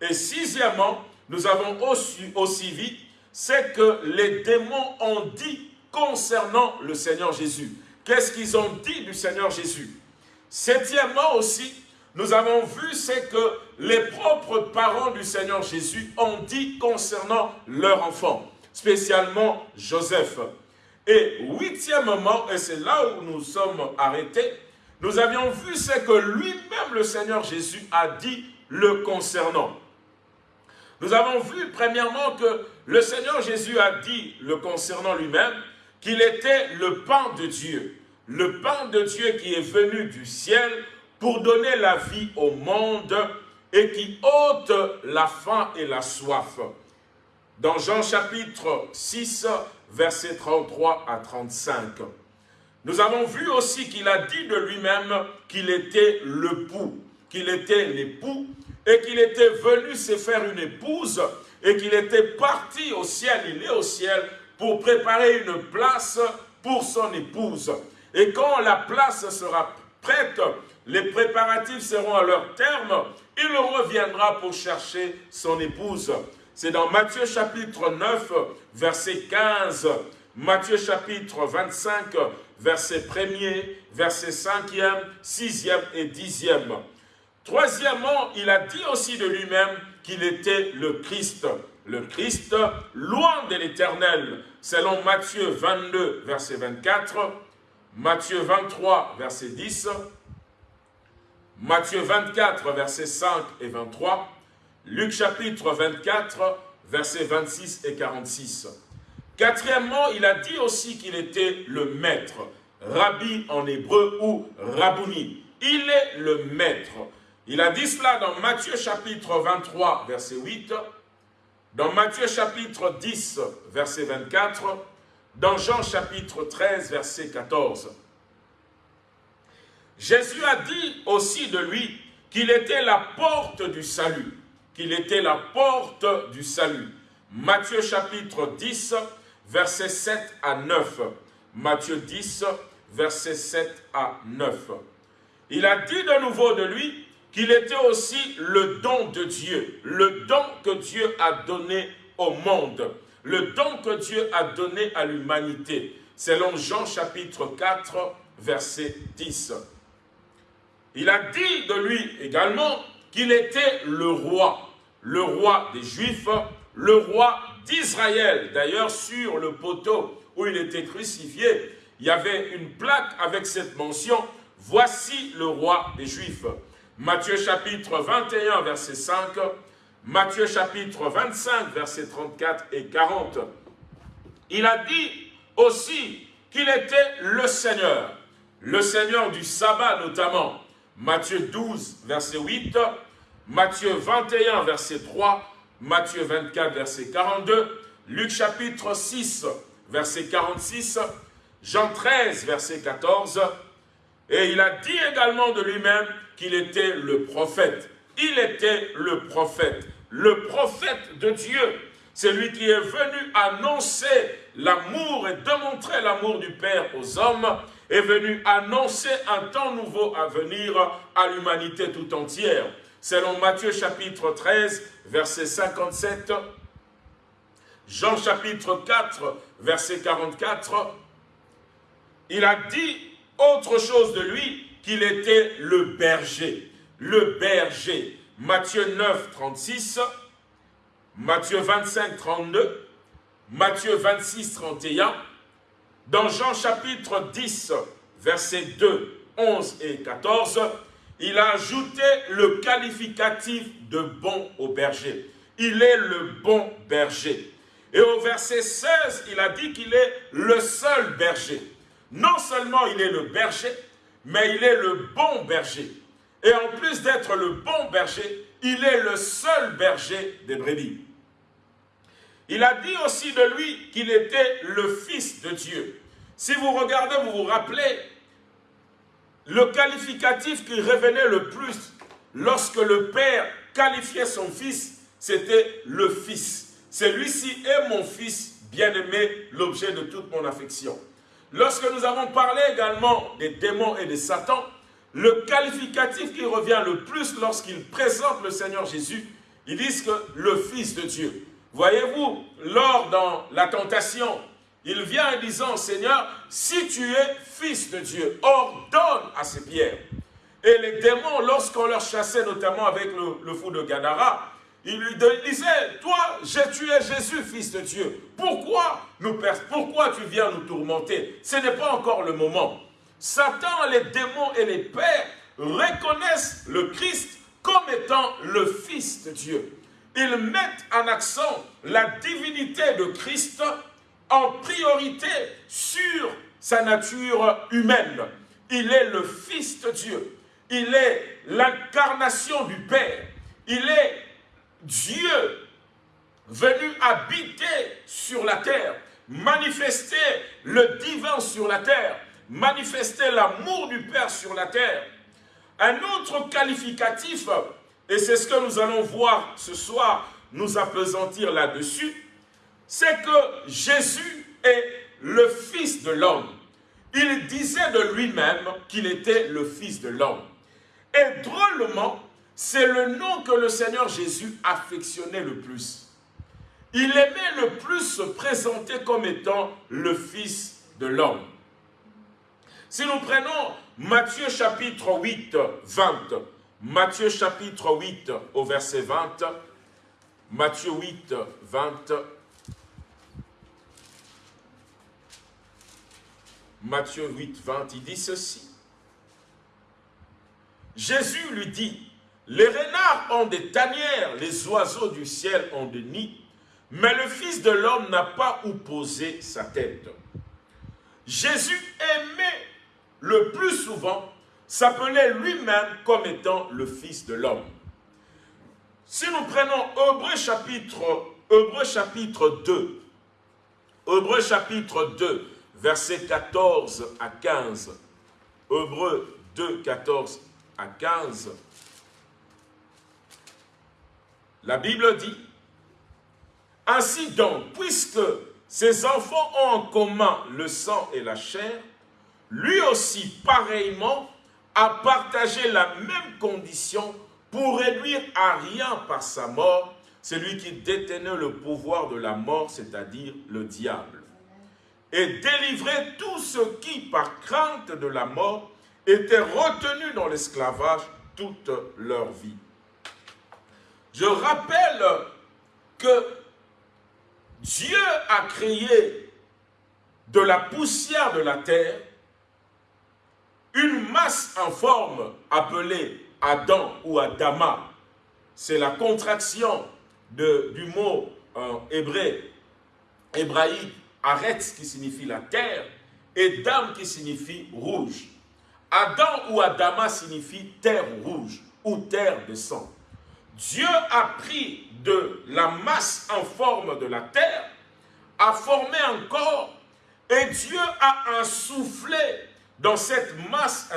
Et sixièmement, nous avons aussi, aussi vu ce que les démons ont dit concernant le Seigneur Jésus. Qu'est-ce qu'ils ont dit du Seigneur Jésus? Septièmement aussi, nous avons vu ce que les propres parents du Seigneur Jésus ont dit concernant leur enfant spécialement Joseph. Et huitièmement, et c'est là où nous sommes arrêtés, nous avions vu ce que lui-même le Seigneur Jésus a dit le concernant. Nous avons vu premièrement que le Seigneur Jésus a dit le concernant lui-même qu'il était le pain de Dieu. Le pain de Dieu qui est venu du ciel pour donner la vie au monde et qui ôte la faim et la soif dans Jean chapitre 6, versets 33 à 35. Nous avons vu aussi qu'il a dit de lui-même qu'il était le pou, qu'il était l'époux, et qu'il était venu se faire une épouse, et qu'il était parti au ciel, il est au ciel, pour préparer une place pour son épouse. Et quand la place sera prête, les préparatifs seront à leur terme, il reviendra pour chercher son épouse. C'est dans Matthieu chapitre 9, verset 15, Matthieu chapitre 25, verset 1er, verset 5e, 6e et 10e. Troisièmement, il a dit aussi de lui-même qu'il était le Christ. Le Christ, loin de l'éternel, selon Matthieu 22, verset 24, Matthieu 23, verset 10, Matthieu 24, verset 5 et 23, Luc chapitre 24, versets 26 et 46. Quatrièmement, il a dit aussi qu'il était le maître, rabbi en hébreu ou rabouni. Il est le maître. Il a dit cela dans Matthieu chapitre 23, verset 8, dans Matthieu chapitre 10, verset 24, dans Jean chapitre 13, verset 14. Jésus a dit aussi de lui qu'il était la porte du salut qu'il était la porte du salut. Matthieu chapitre 10, versets 7 à 9. Matthieu 10, versets 7 à 9. Il a dit de nouveau de lui qu'il était aussi le don de Dieu, le don que Dieu a donné au monde, le don que Dieu a donné à l'humanité, selon Jean chapitre 4, verset 10. Il a dit de lui également qu'il était le roi, le roi des Juifs, le roi d'Israël. D'ailleurs, sur le poteau où il était crucifié, il y avait une plaque avec cette mention, « Voici le roi des Juifs ». Matthieu chapitre 21, verset 5, Matthieu chapitre 25, verset 34 et 40. Il a dit aussi qu'il était le Seigneur, le Seigneur du sabbat notamment. Matthieu 12, verset 8, Matthieu 21, verset 3, Matthieu 24, verset 42, Luc chapitre 6, verset 46, Jean 13, verset 14, et il a dit également de lui-même qu'il était le prophète. il était le prophète, le prophète de Dieu. C'est lui qui est venu annoncer l'amour et démontrer l'amour du Père aux hommes, est venu annoncer un temps nouveau à venir à l'humanité tout entière. Selon Matthieu chapitre 13, verset 57, Jean chapitre 4, verset 44, il a dit autre chose de lui, qu'il était le berger. Le berger. Matthieu 9, 36, Matthieu 25, 32, Matthieu 26, 31, dans Jean chapitre 10, versets 2, 11 et 14, il a ajouté le qualificatif de bon au berger. Il est le bon berger. Et au verset 16, il a dit qu'il est le seul berger. Non seulement il est le berger, mais il est le bon berger. Et en plus d'être le bon berger, il est le seul berger des brebis. Il a dit aussi de lui qu'il était le Fils de Dieu. Si vous regardez, vous vous rappelez, le qualificatif qui revenait le plus lorsque le Père qualifiait son Fils, c'était le Fils. Celui-ci est mon Fils bien-aimé, l'objet de toute mon affection. Lorsque nous avons parlé également des démons et des Satan, le qualificatif qui revient le plus lorsqu'ils présentent le Seigneur Jésus, ils disent que le Fils de Dieu. Voyez-vous, lors dans la tentation, il vient en disant, Seigneur, si tu es Fils de Dieu, ordonne à ces pierres. Et les démons, lorsqu'on leur chassait notamment avec le, fou de Gadara, il lui disait, toi, j'ai tué Jésus, fils de Dieu. Pourquoi, nous, pourquoi tu viens nous tourmenter? Ce n'est pas encore le moment. Satan, les démons et les pères reconnaissent le Christ comme étant le Fils de Dieu. Ils mettent en accent la divinité de Christ en priorité sur sa nature humaine. Il est le Fils de Dieu. Il est l'incarnation du Père. Il est Dieu venu habiter sur la terre, manifester le divin sur la terre, manifester l'amour du Père sur la terre. Un autre qualificatif, et c'est ce que nous allons voir ce soir, nous appesantir là-dessus, c'est que Jésus est le Fils de l'homme. Il disait de lui-même qu'il était le Fils de l'homme. Et drôlement, c'est le nom que le Seigneur Jésus affectionnait le plus. Il aimait le plus se présenter comme étant le Fils de l'homme. Si nous prenons Matthieu chapitre 8, 20, Matthieu chapitre 8 au verset 20, Matthieu 8, 20, Matthieu 8, 20, il dit ceci. Jésus lui dit, les renards ont des tanières, les oiseaux du ciel ont des nids, mais le Fils de l'homme n'a pas où poser sa tête. Jésus aimait le plus souvent s'appelait lui-même comme étant le Fils de l'homme. Si nous prenons Hébreu chapitre, Hébreu chapitre 2, Hébreu chapitre 2, versets 14 à 15, Hébreu 2, 14 à 15, la Bible dit, Ainsi donc, puisque ces enfants ont en commun le sang et la chair, lui aussi, pareillement, a partagé la même condition pour réduire à rien par sa mort celui qui détenait le pouvoir de la mort, c'est-à-dire le diable, et délivrer tous ceux qui, par crainte de la mort, étaient retenus dans l'esclavage toute leur vie. Je rappelle que Dieu a créé de la poussière de la terre une masse en forme appelée Adam ou Adama. C'est la contraction du mot en hébreu, hébraïque, Aretz qui signifie la terre et Dam qui signifie rouge. Adam ou Adama signifie terre rouge ou terre de sang. Dieu a pris de la masse en forme de la terre, a formé un corps, et Dieu a insoufflé dans cette masse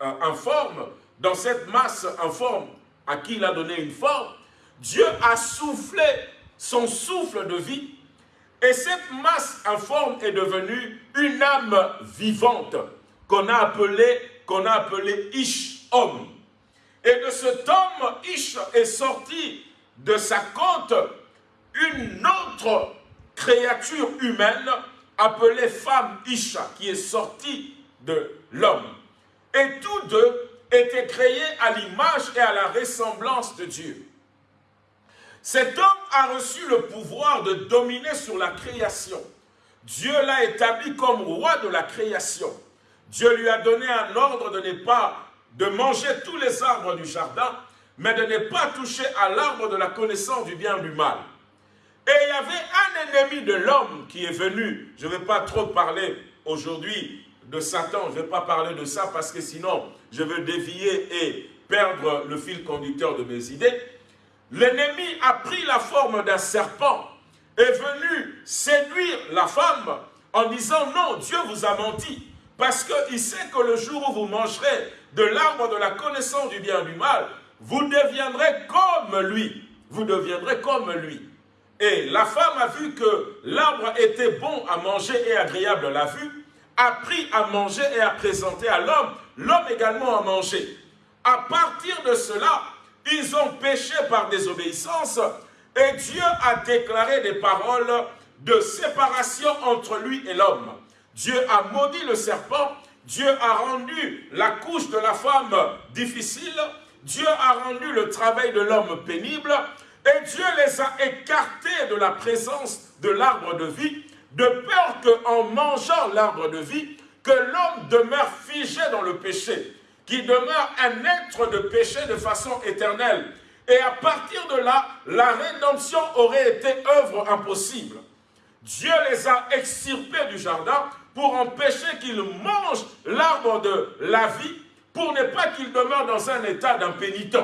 en forme, dans cette masse en forme à qui il a donné une forme, Dieu a soufflé son souffle de vie et cette masse informe est devenue une âme vivante qu'on a appelée qu'on appelé Ish, homme. Et de cet homme, Ish est sorti de sa côte une autre créature humaine appelée femme Isha, qui est sortie de l'homme. Et tous deux étaient créés à l'image et à la ressemblance de Dieu. Cet homme a reçu le pouvoir de dominer sur la création. Dieu l'a établi comme roi de la création. Dieu lui a donné un ordre de ne pas de manger tous les arbres du jardin, mais de ne pas toucher à l'arbre de la connaissance du bien et du mal. Et il y avait un ennemi de l'homme qui est venu. Je ne vais pas trop parler aujourd'hui de Satan, je ne vais pas parler de ça parce que sinon je vais dévier et perdre le fil conducteur de mes idées. L'ennemi a pris la forme d'un serpent, est venu séduire la femme en disant non, Dieu vous a menti. Parce qu'il sait que le jour où vous mangerez de l'arbre de la connaissance du bien et du mal, vous deviendrez comme lui. Vous deviendrez comme lui. Et la femme a vu que l'arbre était bon à manger et agréable à la vue, a pris à manger et à présenter à l'homme, l'homme également à manger. À partir de cela, ils ont péché par désobéissance et Dieu a déclaré des paroles de séparation entre lui et l'homme. Dieu a maudit le serpent, Dieu a rendu la couche de la femme difficile, Dieu a rendu le travail de l'homme pénible, et Dieu les a écartés de la présence de l'arbre de vie, de peur qu'en mangeant l'arbre de vie, que l'homme demeure figé dans le péché, qu'il demeure un être de péché de façon éternelle. Et à partir de là, la rédemption aurait été œuvre impossible. Dieu les a extirpés du jardin pour empêcher qu'ils mangent l'arbre de la vie, pour ne pas qu'ils demeurent dans un état d'impénitent.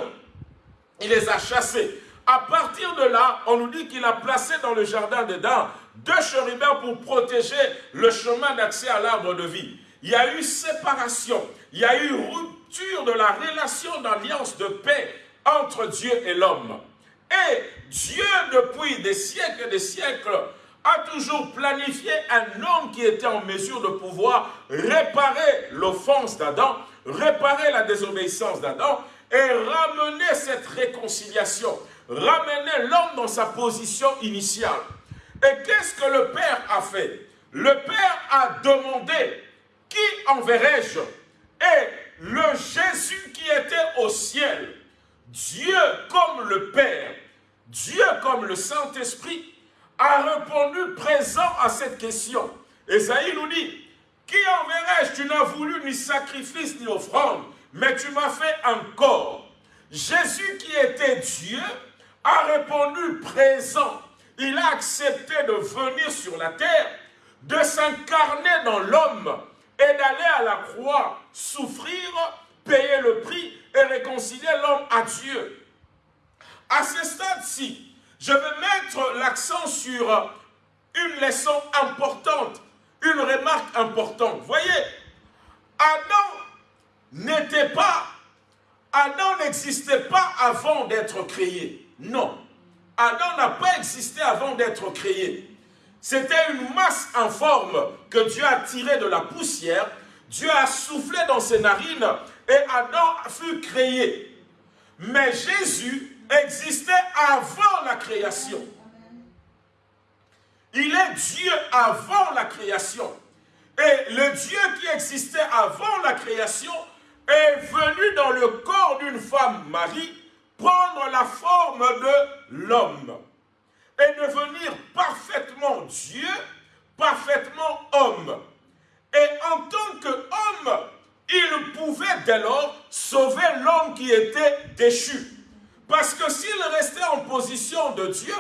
Il les a chassés. À partir de là, on nous dit qu'il a placé dans le jardin d'Éden deux chérubins pour protéger le chemin d'accès à l'arbre de vie. Il y a eu séparation, il y a eu rupture de la relation d'alliance de paix entre Dieu et l'homme. Et Dieu, depuis des siècles et des siècles, a toujours planifié un homme qui était en mesure de pouvoir réparer l'offense d'Adam, réparer la désobéissance d'Adam et ramener cette réconciliation, ramener l'homme dans sa position initiale. Et qu'est-ce que le Père a fait? Le Père a demandé, qui enverrai-je? Et le Jésus qui était au ciel, Dieu comme le Père, Dieu comme le Saint-Esprit, a répondu présent à cette question. Esaïe nous dit, qui enverrai-je? Tu n'as voulu ni sacrifice ni offrande, mais tu m'as fait un corps. Jésus qui était Dieu a répondu présent. Il a accepté de venir sur la terre, de s'incarner dans l'homme et d'aller à la croix, souffrir, payer le prix et réconcilier l'homme à Dieu. À ce stade-ci, je vais mettre l'accent sur une leçon importante, une remarque importante. Voyez, Adam n'était pas, Adam n'existait pas avant d'être créé. Non, Adam n'a pas existé avant d'être créé. C'était une masse informe que Dieu a tirée de la poussière. Dieu a soufflé dans ses narines et Adam fut créé. Mais Jésus existait avant la création. Il est Dieu avant la création. Et le Dieu qui existait avant la création est venu dans le corps d'une femme, Marie, prendre la forme de l'homme et devenir parfaitement Dieu, parfaitement homme. Et en tant qu'homme, il pouvait dès lors sauver l'homme qui était déchu. Parce que s'il restait en position de Dieu,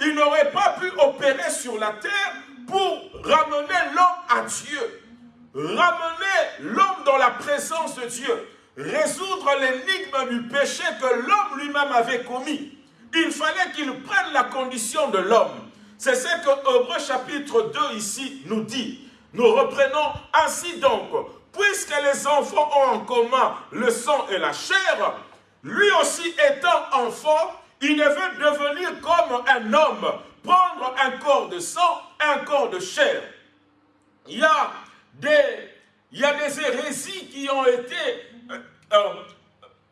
il n'aurait pas pu opérer sur la terre pour ramener l'homme à Dieu. Ramener l'homme dans la présence de Dieu. Résoudre l'énigme du péché que l'homme lui-même avait commis. Il fallait qu'il prenne la condition de l'homme. C'est ce que Hébreu chapitre 2 ici nous dit. Nous reprenons ainsi donc, puisque les enfants ont en commun le sang et la chair, lui aussi étant enfant, il veut devenir comme un homme, prendre un corps de sang, un corps de chair. Il y a des, il hérésies qui ont été euh, euh,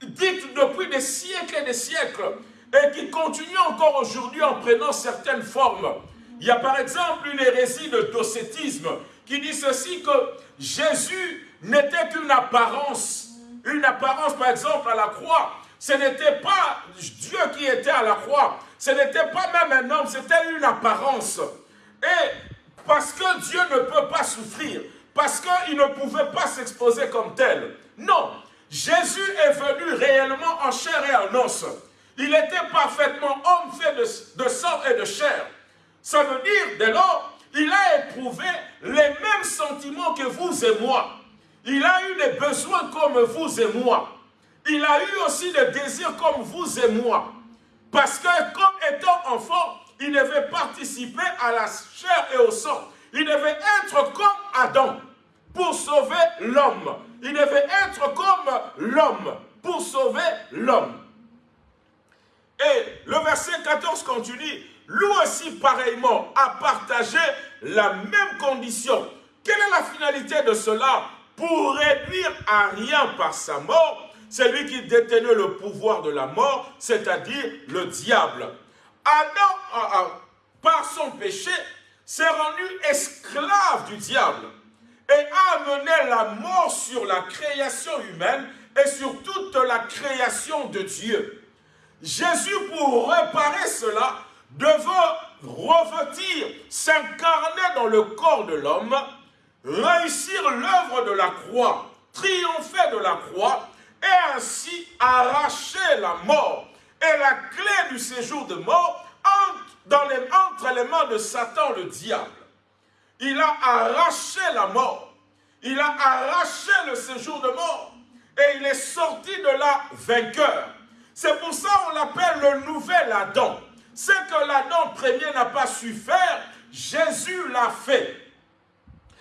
dites depuis des siècles et des siècles et qui continuent encore aujourd'hui en prenant certaines formes. Il y a par exemple une hérésie de docétisme qui dit ceci que Jésus n'était qu'une apparence. Une apparence par exemple à la croix. Ce n'était pas Dieu qui était à la croix. Ce n'était pas même un homme, c'était une apparence. Et parce que Dieu ne peut pas souffrir, parce qu'il ne pouvait pas s'exposer comme tel. Non, Jésus est venu réellement en chair et en os. Il était parfaitement homme fait de, sang et de chair. Ça veut dire, dès lors, il a éprouvé les mêmes sentiments que vous et moi. Il a eu des besoins comme vous et moi. Il a eu aussi des désirs comme vous et moi. Parce que comme étant enfant, il devait participer à la chair et au sang. Il devait être comme Adam pour sauver l'homme. Il devait être comme l'homme pour sauver l'homme. Et le verset 14 continue, lui aussi pareillement a partagé la même condition. Quelle est la finalité de cela? Pour réduire à rien par sa mort celui qui détenait le pouvoir de la mort, c'est-à-dire le diable. Adam, par son péché, s'est rendu esclave du diable et a amené la mort sur la création humaine et sur toute la création de Dieu. Jésus, pour réparer cela, devait revêtir, s'incarner dans le corps de l'homme, réussir l'œuvre de la croix, triompher de la croix, et ainsi arracher la mort et la clé du séjour de mort entre, les, mains de Satan le diable. Il a arraché la mort, il a arraché le séjour de mort et il est sorti de là vainqueur. C'est pour ça qu'on l'appelle le nouvel Adam. Ce que l'Adam premier n'a pas su faire, Jésus l'a fait.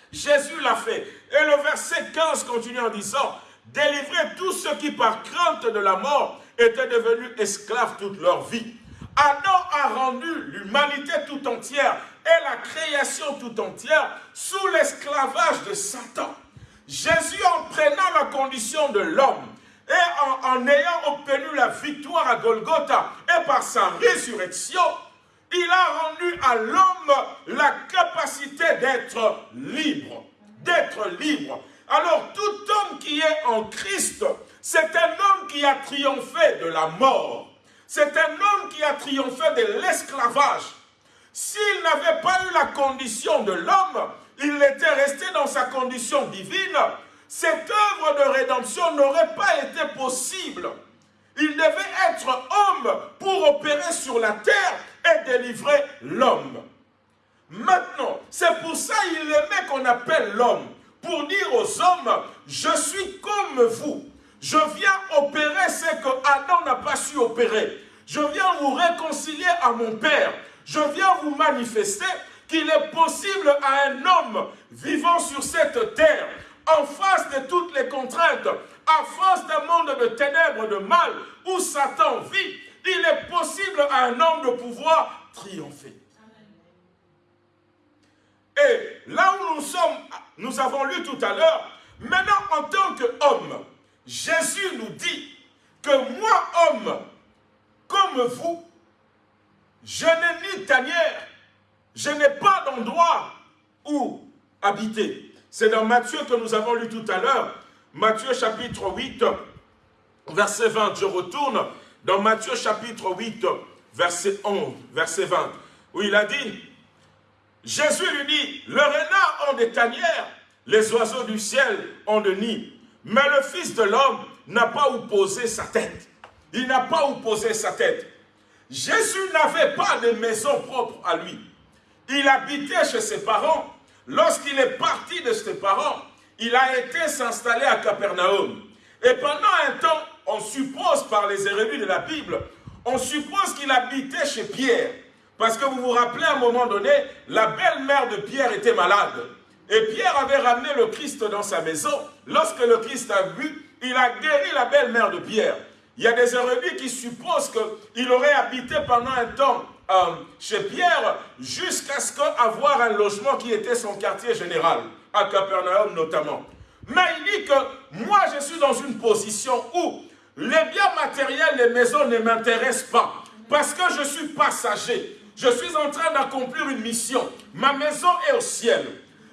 Jésus l'a fait. Et le verset 15 continue en disant, délivrer tous ceux qui par crainte de la mort étaient devenus esclaves toute leur vie. Adam a rendu l'humanité tout entière et la création tout entière sous l'esclavage de Satan. Jésus, en prenant la condition de l'homme et en, ayant obtenu la victoire à Golgotha et par sa résurrection, il a rendu à l'homme la capacité d'être libre. D'être libre. Alors tout homme qui est en Christ, c'est un homme qui a triomphé de la mort. C'est un homme qui a triomphé de l'esclavage. S'il n'avait pas eu la condition de l'homme, il était resté dans sa condition divine, cette œuvre de rédemption n'aurait pas été possible. Il devait être homme pour opérer sur la terre et délivrer l'homme. Maintenant, c'est pour ça qu'il aimait qu'on appelle l'homme pour dire aux hommes, je suis comme vous. Je viens opérer ce que Adam n'a pas su opérer. Je viens vous réconcilier à mon Père. Je viens vous manifester qu'il est possible à un homme vivant sur cette terre, en face de toutes les contraintes, en face d'un monde de ténèbres, de mal, où Satan vit, il est possible à un homme de pouvoir triompher. Et là où nous sommes, nous avons lu tout à l'heure, maintenant en tant qu'homme, Jésus nous dit que moi, homme, comme vous, je n'ai ni tanière, je n'ai pas d'endroit où habiter. C'est dans Matthieu que nous avons lu tout à l'heure, Matthieu chapitre 8, verset 20. Je retourne dans Matthieu chapitre 8, verset 11, verset 20, où il a dit, Jésus lui dit, le renard ont des tanières, les oiseaux du ciel ont de nids, mais le Fils de l'homme n'a pas où poser sa tête. Il n'a pas où poser sa tête. Jésus n'avait pas de maison propre à lui. Il habitait chez ses parents. Lorsqu'il est parti de ses parents, il a été s'installer à Capernaum. Et pendant un temps, on suppose par les érudits de la Bible, on suppose qu'il habitait chez Pierre. Parce que vous vous rappelez, à un moment donné, la belle-mère de Pierre était malade. Et Pierre avait ramené le Christ dans sa maison. Lorsque le Christ a vu, il a guéri la belle-mère de Pierre. il y a des érudits qui supposent qu'il aurait habité pendant un temps euh, chez Pierre jusqu'à ce qu'avoir un logement qui était son quartier général, à Capernaum notamment. Mais il dit que moi je suis dans une position où les biens matériels, les maisons ne m'intéressent pas parce que je suis passager. Je suis en train d'accomplir une mission. Ma maison est au ciel.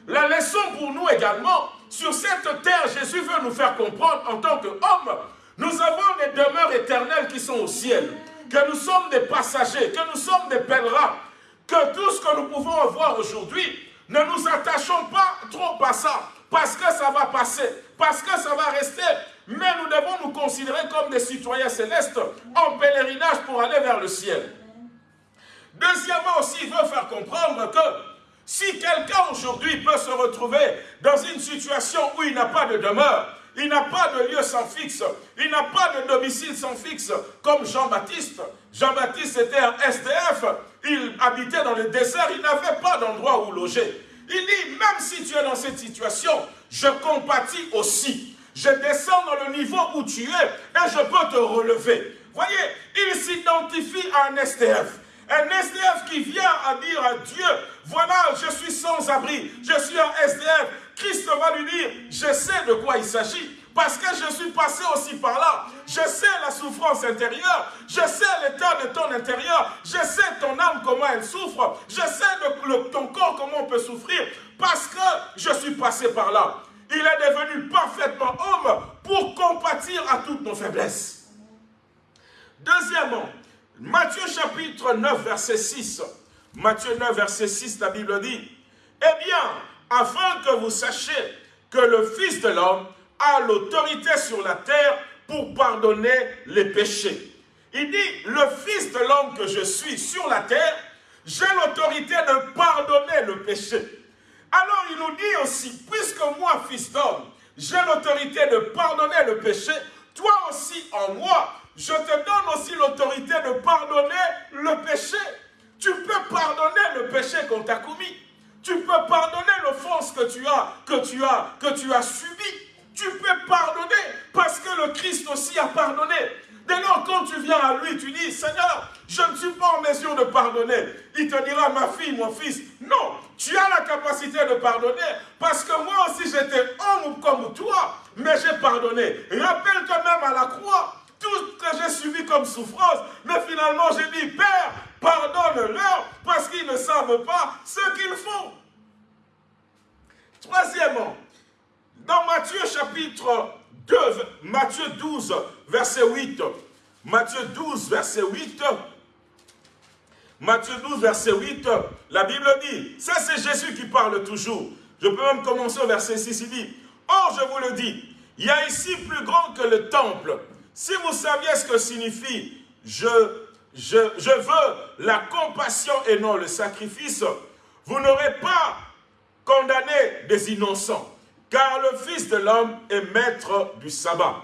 La leçon pour nous également, sur cette terre, Jésus veut nous faire comprendre en tant qu'homme, nous avons des demeures éternelles qui sont au ciel, que nous sommes des passagers, que nous sommes des pèlerins, que tout ce que nous pouvons avoir aujourd'hui, ne nous attachons pas trop à ça, parce que ça va passer, parce que ça va rester, mais nous devons nous considérer comme des citoyens célestes en pèlerinage pour aller vers le ciel. Deuxièmement aussi, il veut faire comprendre que si quelqu'un aujourd'hui peut se retrouver dans une situation où il n'a pas de demeure, il n'a pas de lieu sans fixe, il n'a pas de domicile sans fixe, comme Jean-Baptiste. Jean-Baptiste était un SDF, il habitait dans le désert, il n'avait pas d'endroit où loger. Il dit, même si tu es dans cette situation, je compatis aussi. Je descends dans le niveau où tu es et je peux te relever. Voyez, il s'identifie à un SDF. Un SDF qui vient à dire à Dieu, voilà, je suis sans abri, je suis un SDF. Christ va lui dire, je sais de quoi il s'agit. Parce que je suis passé aussi par là. Je sais la souffrance intérieure. Je sais l'état de ton intérieur. Je sais ton âme comment elle souffre. Je sais ton corps comment on peut souffrir. Parce que je suis passé par là. Il est devenu parfaitement homme pour compatir à toutes nos faiblesses. Deuxièmement, Matthieu chapitre 9, verset 6. Matthieu 9, verset 6, la Bible dit, Eh bien, afin que vous sachiez que le Fils de l'homme a l'autorité sur la terre pour pardonner les péchés. Il dit, le Fils de l'homme que je suis sur la terre, j'ai l'autorité de pardonner le péché. Alors il nous dit aussi, puisque moi, Fils d'homme, j'ai l'autorité de pardonner le péché, toi aussi en moi, je te donne aussi l'autorité de pardonner le péché. Tu peux pardonner le péché qu'on t'a commis. Tu peux pardonner l'offense que tu as, que tu as, que tu as subi. Tu peux pardonner parce que le Christ aussi a pardonné. Dès lors, quand tu viens à lui, tu dis, Seigneur, je ne suis pas en mesure de pardonner. Il te dira, ma fille, mon fils, non, tu as la capacité de pardonner parce que moi aussi j'étais homme comme toi, mais j'ai pardonné. Rappelle-toi même à la croix, tout ce que j'ai subi comme souffrance, mais finalement j'ai dit, Père, pardonne-leur parce qu'ils ne savent pas ce qu'ils font. Troisièmement, dans Matthieu chapitre 2, Matthieu 12, verset 8, Matthieu 12, verset 8, Matthieu 12, verset 8, la Bible dit, ça c'est Jésus qui parle toujours. Je peux même commencer au verset 6, il dit, Or je vous le dis, il y a ici plus grand que le temple. Si vous saviez ce que signifie je, je, veux la compassion et non le sacrifice, vous n'aurez pas condamné des innocents, car le Fils de l'homme est maître du sabbat.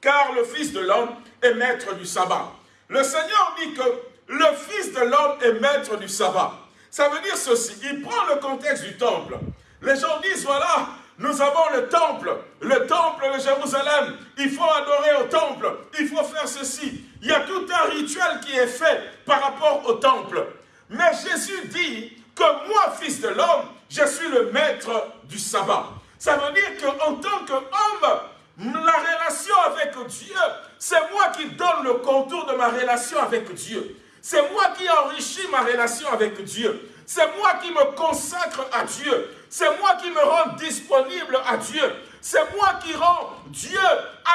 Car le Fils de l'homme est maître du sabbat. Le Seigneur dit que le Fils de l'homme est maître du sabbat. Ça veut dire ceci, il prend le contexte du temple. Les gens disent, voilà, nous avons le temple, le temple de Jérusalem. Il faut adorer au temple, il faut faire ceci. Il y a tout un rituel qui est fait par rapport au temple. Mais Jésus dit que moi, fils de l'homme, je suis le maître du sabbat. Ça veut dire qu'en tant qu'homme, la relation avec Dieu, c'est moi qui donne le contour de ma relation avec Dieu. C'est moi qui enrichis ma relation avec Dieu. C'est moi qui me consacre à Dieu. C'est moi qui me rends disponible à Dieu. C'est moi qui rends Dieu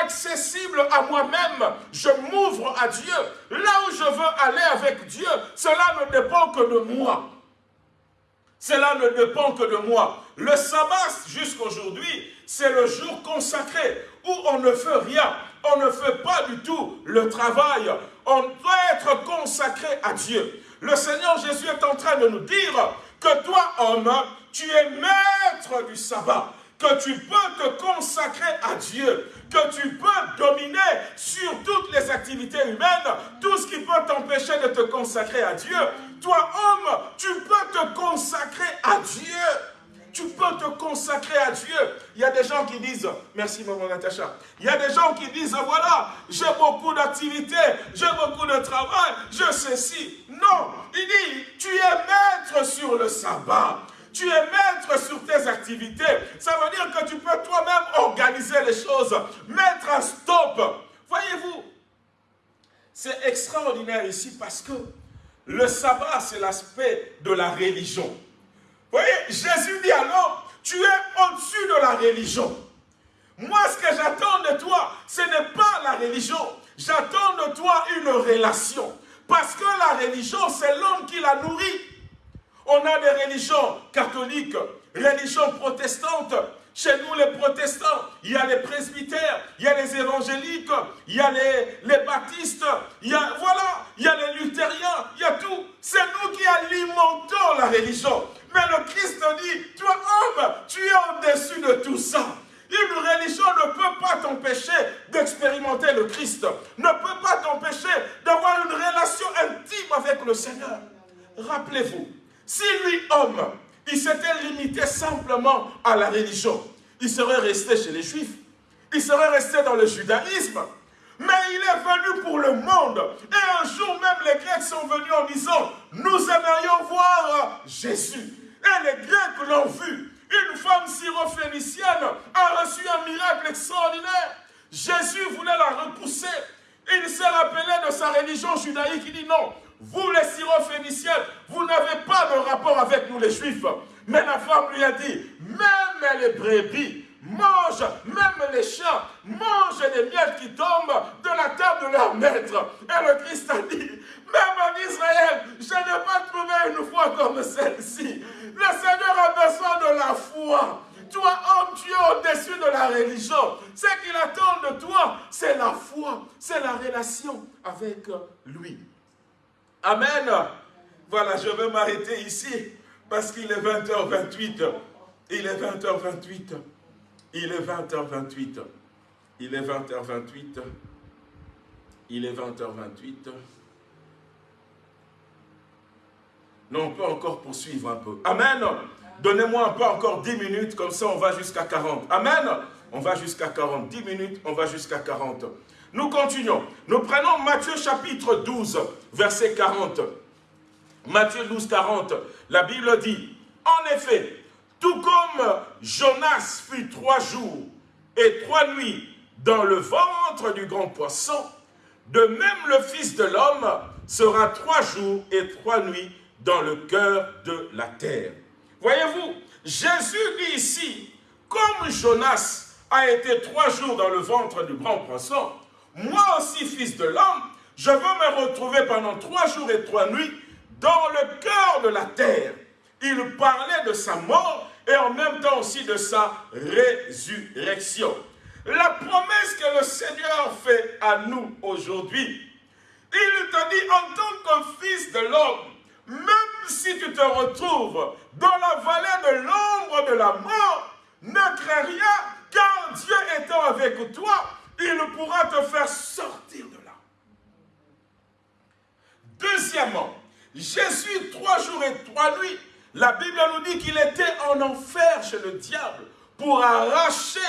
accessible à moi-même. Je m'ouvre à Dieu. Là où je veux aller avec Dieu, cela ne dépend que de moi. Cela ne dépend que de moi. Le sabbat, jusqu'aujourd'hui, c'est le jour consacré où on ne fait rien. On ne fait pas du tout le travail. On doit être consacré à Dieu. Le Seigneur Jésus est en train de nous dire que toi, homme, tu es maître du sabbat, que tu peux te consacrer à Dieu, que tu peux dominer sur toutes les activités humaines, tout ce qui peut t'empêcher de te consacrer à Dieu. Toi, homme, tu peux te consacrer à Dieu. Tu peux te consacrer à Dieu. Il y a des gens qui disent, merci maman Natacha, il y a des gens qui disent, voilà, j'ai beaucoup d'activités, j'ai beaucoup de travail, je sais si. Non, il dit, tu es maître sur le sabbat. Tu es maître sur tes activités. Ça veut dire que tu peux toi-même organiser les choses, mettre un stop. Voyez-vous, c'est extraordinaire ici parce que le sabbat, c'est l'aspect de la religion. Voyez, Jésus dit alors, tu es au-dessus de la religion. Moi, ce que j'attends de toi, ce n'est pas la religion. J'attends de toi une relation. Parce que la religion, c'est l'homme qui la nourrit. On a des religions catholiques, religions protestantes, chez nous, les protestants, il y a les presbytères, il y a les évangéliques, il y a les, baptistes, il y a, voilà, il y a les luthériens, il y a tout. C'est nous qui alimentons la religion. Mais le Christ dit, toi homme, tu es au-dessus de tout ça. Une religion ne peut pas t'empêcher d'expérimenter le Christ, ne peut pas t'empêcher d'avoir une relation intime avec le Seigneur. Rappelez-vous, si lui, homme, il s'était limité simplement à la religion. Il serait resté chez les Juifs. Il serait resté dans le judaïsme. Mais il est venu pour le monde. Et un jour même, les Grecs sont venus en disant, nous aimerions voir Jésus. Et les Grecs l'ont vu. Une femme syrophénicienne a reçu un miracle extraordinaire. Jésus voulait la repousser. Il s'est rappelé de sa religion judaïque. Il dit non, vous les syrophéniciens, vous n'avez pas de rapport avec nous les juifs. Mais la femme lui a dit, même les brebis mangent, même les chiens mangent des miettes qui tombent de la table de leur maître. Et le Christ a dit, même en Israël, je n'ai pas trouvé une foi comme celle-ci. Le Seigneur a besoin de la foi. Toi, homme, tu es au-dessus de la religion. Ce qu'il attend de toi, c'est la foi, c'est la relation avec lui. Amen. Voilà, je vais m'arrêter ici parce qu'il est 20h28. Il est 20h28. Il est 20h28. Il est 20h28. Il est 20h28. Non, on peut encore poursuivre un peu. Amen. Donnez-moi un peu encore 10 minutes, comme ça on va jusqu'à 40. Amen. On va jusqu'à 40. 10 minutes, on va jusqu'à 40. Nous continuons. Nous prenons Matthieu chapitre 12, verset 40. Matthieu 12, 40. La Bible dit, en effet, tout comme Jonas fut trois jours et trois nuits dans le ventre du grand poisson, de même le Fils de l'homme sera trois jours et trois nuits dans le cœur de la terre. Voyez-vous, Jésus dit ici, comme Jonas a été trois jours dans le ventre du grand poisson, moi aussi, fils de l'homme, je veux me retrouver pendant trois jours et trois nuits dans le cœur de la terre. Il parlait de sa mort et en même temps aussi de sa résurrection. La promesse que le Seigneur fait à nous aujourd'hui, il te dit en tant que fils de l'homme, même si tu te retrouves dans la vallée de l'ombre de la mort, ne crains rien, car Dieu étant avec toi, il pourra te faire sortir de là. Deuxièmement, Jésus, trois jours et trois nuits, la Bible nous dit qu'il était en enfer chez le diable pour arracher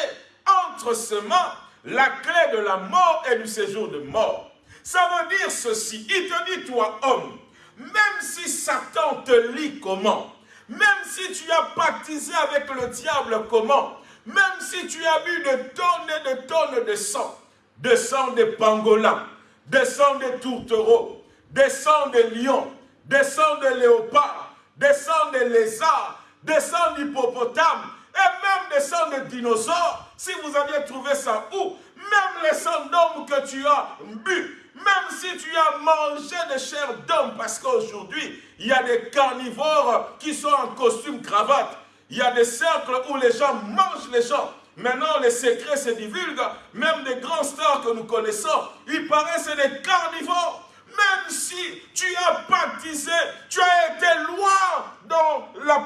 entre ses mains la clé de la mort et du séjour de mort. Ça veut dire ceci, il te dit, toi homme, même si Satan te lit comment, même si tu as baptisé avec le diable comment, même si tu as bu de tonnes et de tonnes de sang, de sang de pangolins, de sang de tourtereaux, de sang de lions, de sang de léopards, de sang de lézards, de sang d'hippopotames, et même des sangs de dinosaures, si vous aviez trouvé ça où, même les sangs d'hommes que tu as bu, même si tu as mangé des chairs d'hommes, parce qu'aujourd'hui, il y a des carnivores qui sont en costume cravate, il y a des cercles où les gens mangent les gens. Maintenant, les secrets se divulguent. Même des grands stars que nous connaissons, ils paraissent des carnivores. Même si tu as baptisé, tu as été loin dans la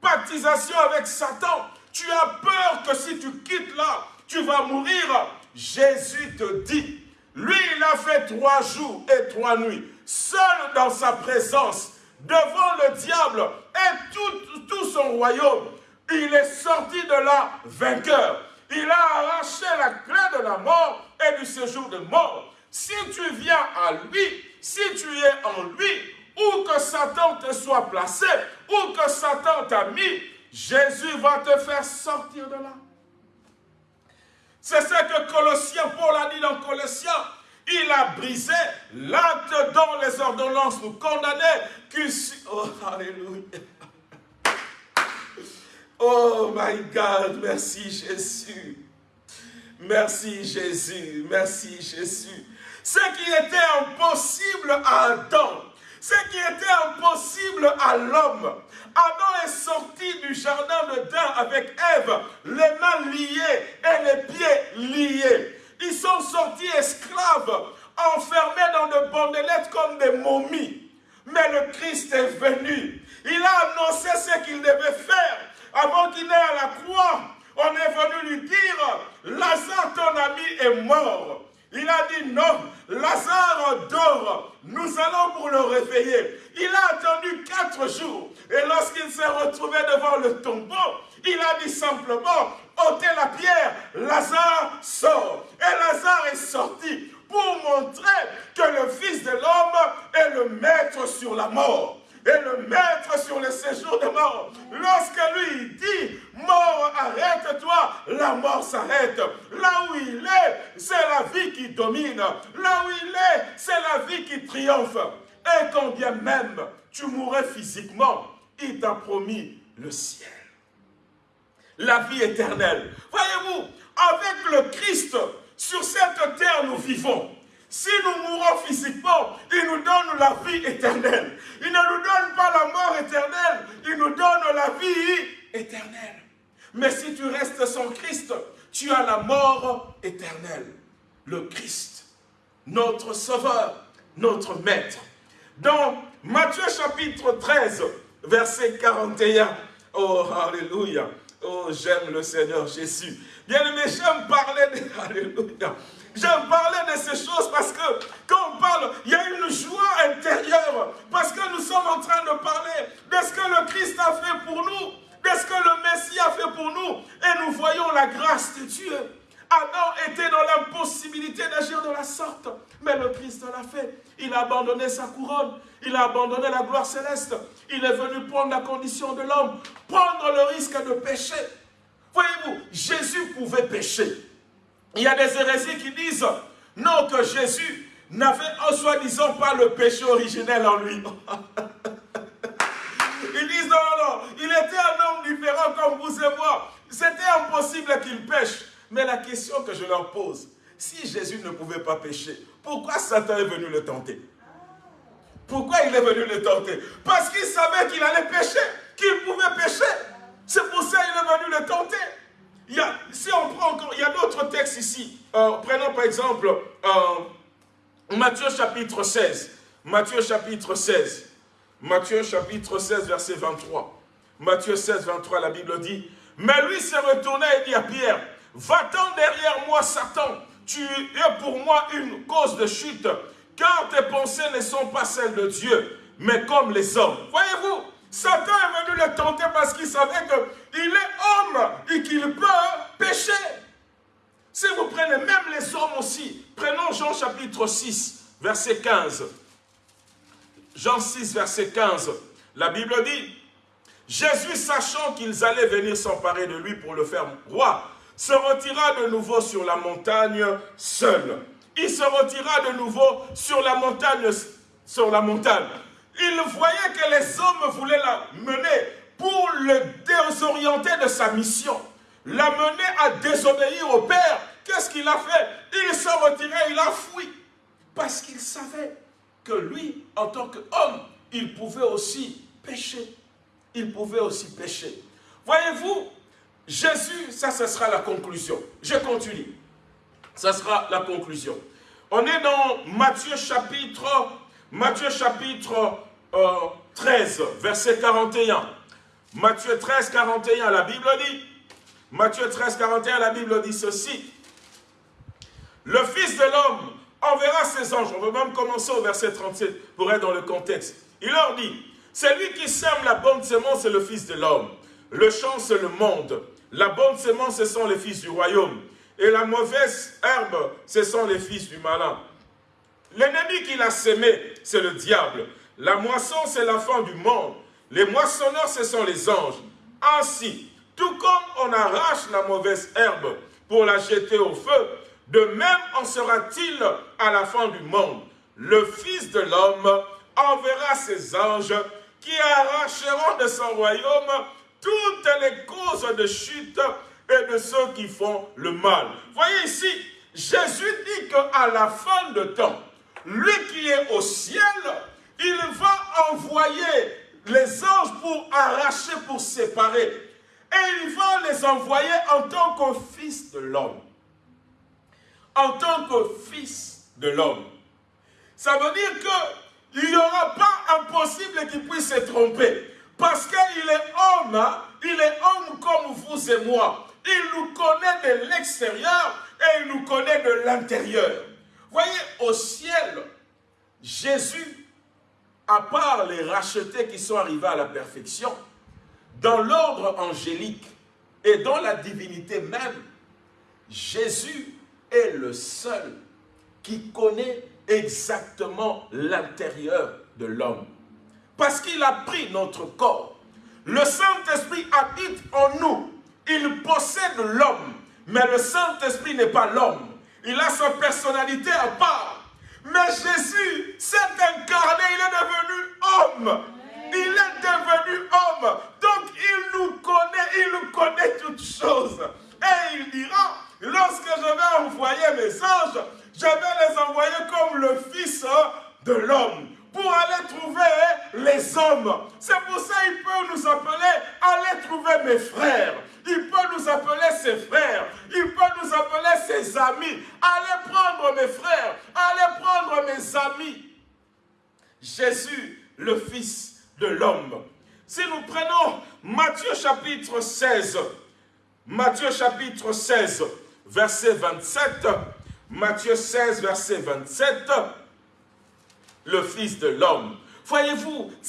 baptisation avec Satan, tu as peur que si tu quittes là, tu vas mourir. Jésus te dit, lui, il a fait trois jours et trois nuits, seul dans sa présence, devant le diable et tout, son royaume, il est sorti de là vainqueur. Il a arraché la clé de la mort et du séjour de mort. Si tu viens à lui, si tu es en lui, où que Satan te soit placé, où que Satan t'a mis, Jésus va te faire sortir de là. C'est ce que Colossiens, Paul a dit dans Colossiens. Il a brisé l'acte dont les ordonnances nous condamnaient. Oh, alléluia. Oh my God, merci Jésus. Merci Jésus, merci Jésus. Ce qui était impossible à Adam, ce qui était impossible à l'homme. Adam est sorti du jardin de d'Eden avec Ève, les mains liées et les pieds liés. Ils sont sortis esclaves, enfermés dans de bandelettes comme des momies. Mais le Christ est venu. Il a annoncé ce qu'il devait faire avant qu'il n'ait à la croix. On est venu lui dire, Lazare, ton ami, est mort. Il a dit non, Lazare dort, nous allons pour le réveiller. Il a attendu quatre jours et lorsqu'il s'est retrouvé devant le tombeau, il a dit simplement, ôtez la pierre, Lazare sort. Et Lazare est sorti pour montrer que le Fils de l'homme est le maître sur la mort et le mettre sur le séjour de mort. Lorsque lui dit, mort, arrête-toi, la mort s'arrête. Là où il est, c'est la vie qui domine. Là où il est, c'est la vie qui triomphe. Et quand bien même tu mourrais physiquement, il t'a promis le ciel. La vie éternelle. Voyez-vous, avec le Christ, sur cette terre nous vivons. Si nous mourons physiquement, il nous donne la vie éternelle. Il ne nous donne pas la mort éternelle, il nous donne la vie éternelle. Mais si tu restes sans Christ, tu as la mort éternelle. Le Christ, notre Sauveur, notre Maître. Dans Matthieu chapitre 13, verset 41, oh Alléluia, oh j'aime le Seigneur Jésus. Bien aimé, j'aime parler de Alléluia. J'aime parler de ces choses parce que quand on parle, il y a une joie intérieure. Parce que nous sommes en train de parler de ce que le Christ a fait pour nous, de ce que le Messie a fait pour nous. Et nous voyons la grâce de Dieu. Adam était dans l'impossibilité d'agir de la sorte. Mais le Christ l'a fait. Il a abandonné sa couronne. Il a abandonné la gloire céleste. Il est venu prendre la condition de l'homme. Prendre le risque de pécher. Voyez-vous, Jésus pouvait pécher. Il y a des hérésies qui disent non, que Jésus n'avait en soi-disant pas le péché originel en lui. Ils disent non, non, non, il était un homme différent comme vous et moi. C'était impossible qu'il pêche. Mais la question que je leur pose, si Jésus ne pouvait pas pécher, pourquoi Satan est venu le tenter? Pourquoi il est venu le tenter? Parce qu'il savait qu'il allait pécher, qu'il pouvait pécher. C'est pour ça qu'il est venu le tenter. Il y a, si on prend encore, il y a d'autres textes ici. Euh, prenons par exemple euh, Matthieu chapitre 16. Matthieu chapitre 16. Matthieu chapitre 16, verset 23. Matthieu 16, 23, la Bible dit, « Mais lui s'est retourné et dit à Pierre, « Va-t'en derrière moi, Satan, tu es pour moi une cause de chute, car tes pensées ne sont pas celles de Dieu, mais comme les hommes. » Voyez-vous, Satan est venu le tenter parce qu'il savait qu'il est homme et qu'il peut pécher. Si vous prenez même les hommes aussi, prenons Jean chapitre 6, verset 15. Jean 6, verset 15. La Bible dit, Jésus, sachant qu'ils allaient venir s'emparer de lui pour le faire roi, se retira de nouveau sur la montagne seul. Il se retira de nouveau sur la montagne, sur la montagne. Il voyait que les hommes voulaient la mener pour le désorienter de sa mission. La mener à désobéir au Père. Qu'est-ce qu'il a fait? Il s'est retiré, il a fui. Parce qu'il savait que lui, en tant qu'homme, il pouvait aussi pécher. Il pouvait aussi pécher. Voyez-vous, Jésus, ça, ce sera la conclusion. Je continue. Ça sera la conclusion. On est dans Matthieu chapitre, Matthieu chapitre 13, verset 41. Matthieu 13, 41, la Bible dit, Matthieu 13, 41, la Bible dit ceci. Le Fils de l'homme enverra ses anges. On veut même commencer au verset 37 pour être dans le contexte. Il leur dit, c'est lui qui sème la bonne semence, c'est le Fils de l'homme. Le champ, c'est le monde. La bonne semence, ce sont les fils du royaume. Et la mauvaise herbe, ce sont les fils du malin. L'ennemi qui l'a semé, c'est le diable. La moisson, c'est la fin du monde. Les moissonneurs, ce sont les anges. Ainsi, tout comme on arrache la mauvaise herbe pour la jeter au feu, de même en sera-t-il à la fin du monde. Le Fils de l'homme enverra ses anges qui arracheront de son royaume toutes les causes de chute et de ceux qui font le mal. Voyez ici, Jésus dit qu'à la fin de temps, lui qui est au ciel, il va envoyer les anges pour arracher, pour séparer. Et il va les envoyer en tant que fils de l'homme. En tant que fils de l'homme. Ça veut dire qu'il n'y aura pas impossible qu'il puisse se tromper. Parce qu'il est homme, hein. il est homme comme vous et moi. Il nous connaît de l'extérieur et il nous connaît de l'intérieur. Voyez, au ciel, Jésus, à part les rachetés qui sont arrivés à la perfection, dans l'ordre angélique et dans la divinité même, Jésus est le seul qui connaît exactement l'intérieur de l'homme. Parce qu'il a pris notre corps. Le Saint-Esprit habite en nous. Il possède l'homme. Mais le Saint-Esprit n'est pas l'homme. Il a sa personnalité à part. Mais Jésus s'est incarné, il est devenu homme. Il est devenu homme. Donc il nous connaît, il nous connaît toutes choses. Et il dira, lorsque je vais envoyer mes anges, je vais les envoyer comme le Fils de l'homme pour aller trouver les hommes. C'est pour ça qu'il peut nous appeler, allez trouver mes frères. Il peut nous appeler ses frères. Il peut nous appeler ses amis. Allez prendre mes frères. Allez prendre mes amis. Jésus, le Fils de l'homme. Si nous prenons Matthieu chapitre 16, Matthieu chapitre 16, verset 27, Matthieu 16, verset 27, le Fils de l'homme. Voyez-vous.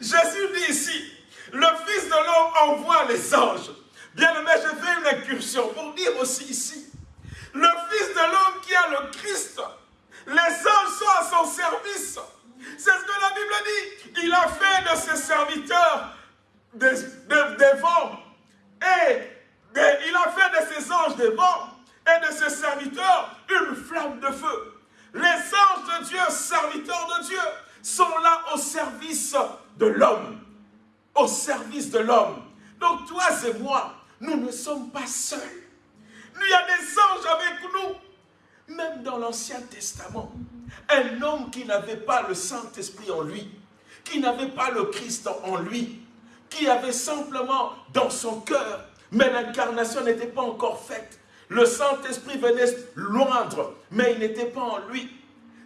Jésus dit ici, le Fils de l'homme envoie les anges. Bien aimé, je fais une incursion pour dire aussi ici, le Fils de l'homme qui a le Christ, les anges sont à son service. C'est ce que la Bible dit. Il a fait de ses serviteurs des, vents et il a fait de ses anges des vents et de ses serviteurs une flamme de feu. Les anges de Dieu, serviteurs de Dieu, sont là au service de l'homme. Au service de l'homme. Donc toi et moi, nous ne sommes pas seuls. Il y a des anges avec nous. Même dans l'Ancien Testament, un homme qui n'avait pas le Saint-Esprit en lui, qui n'avait pas le Christ en lui, qui avait simplement dans son cœur, mais l'incarnation n'était pas encore faite. Le Saint-Esprit venait loindre, mais il n'était pas en lui.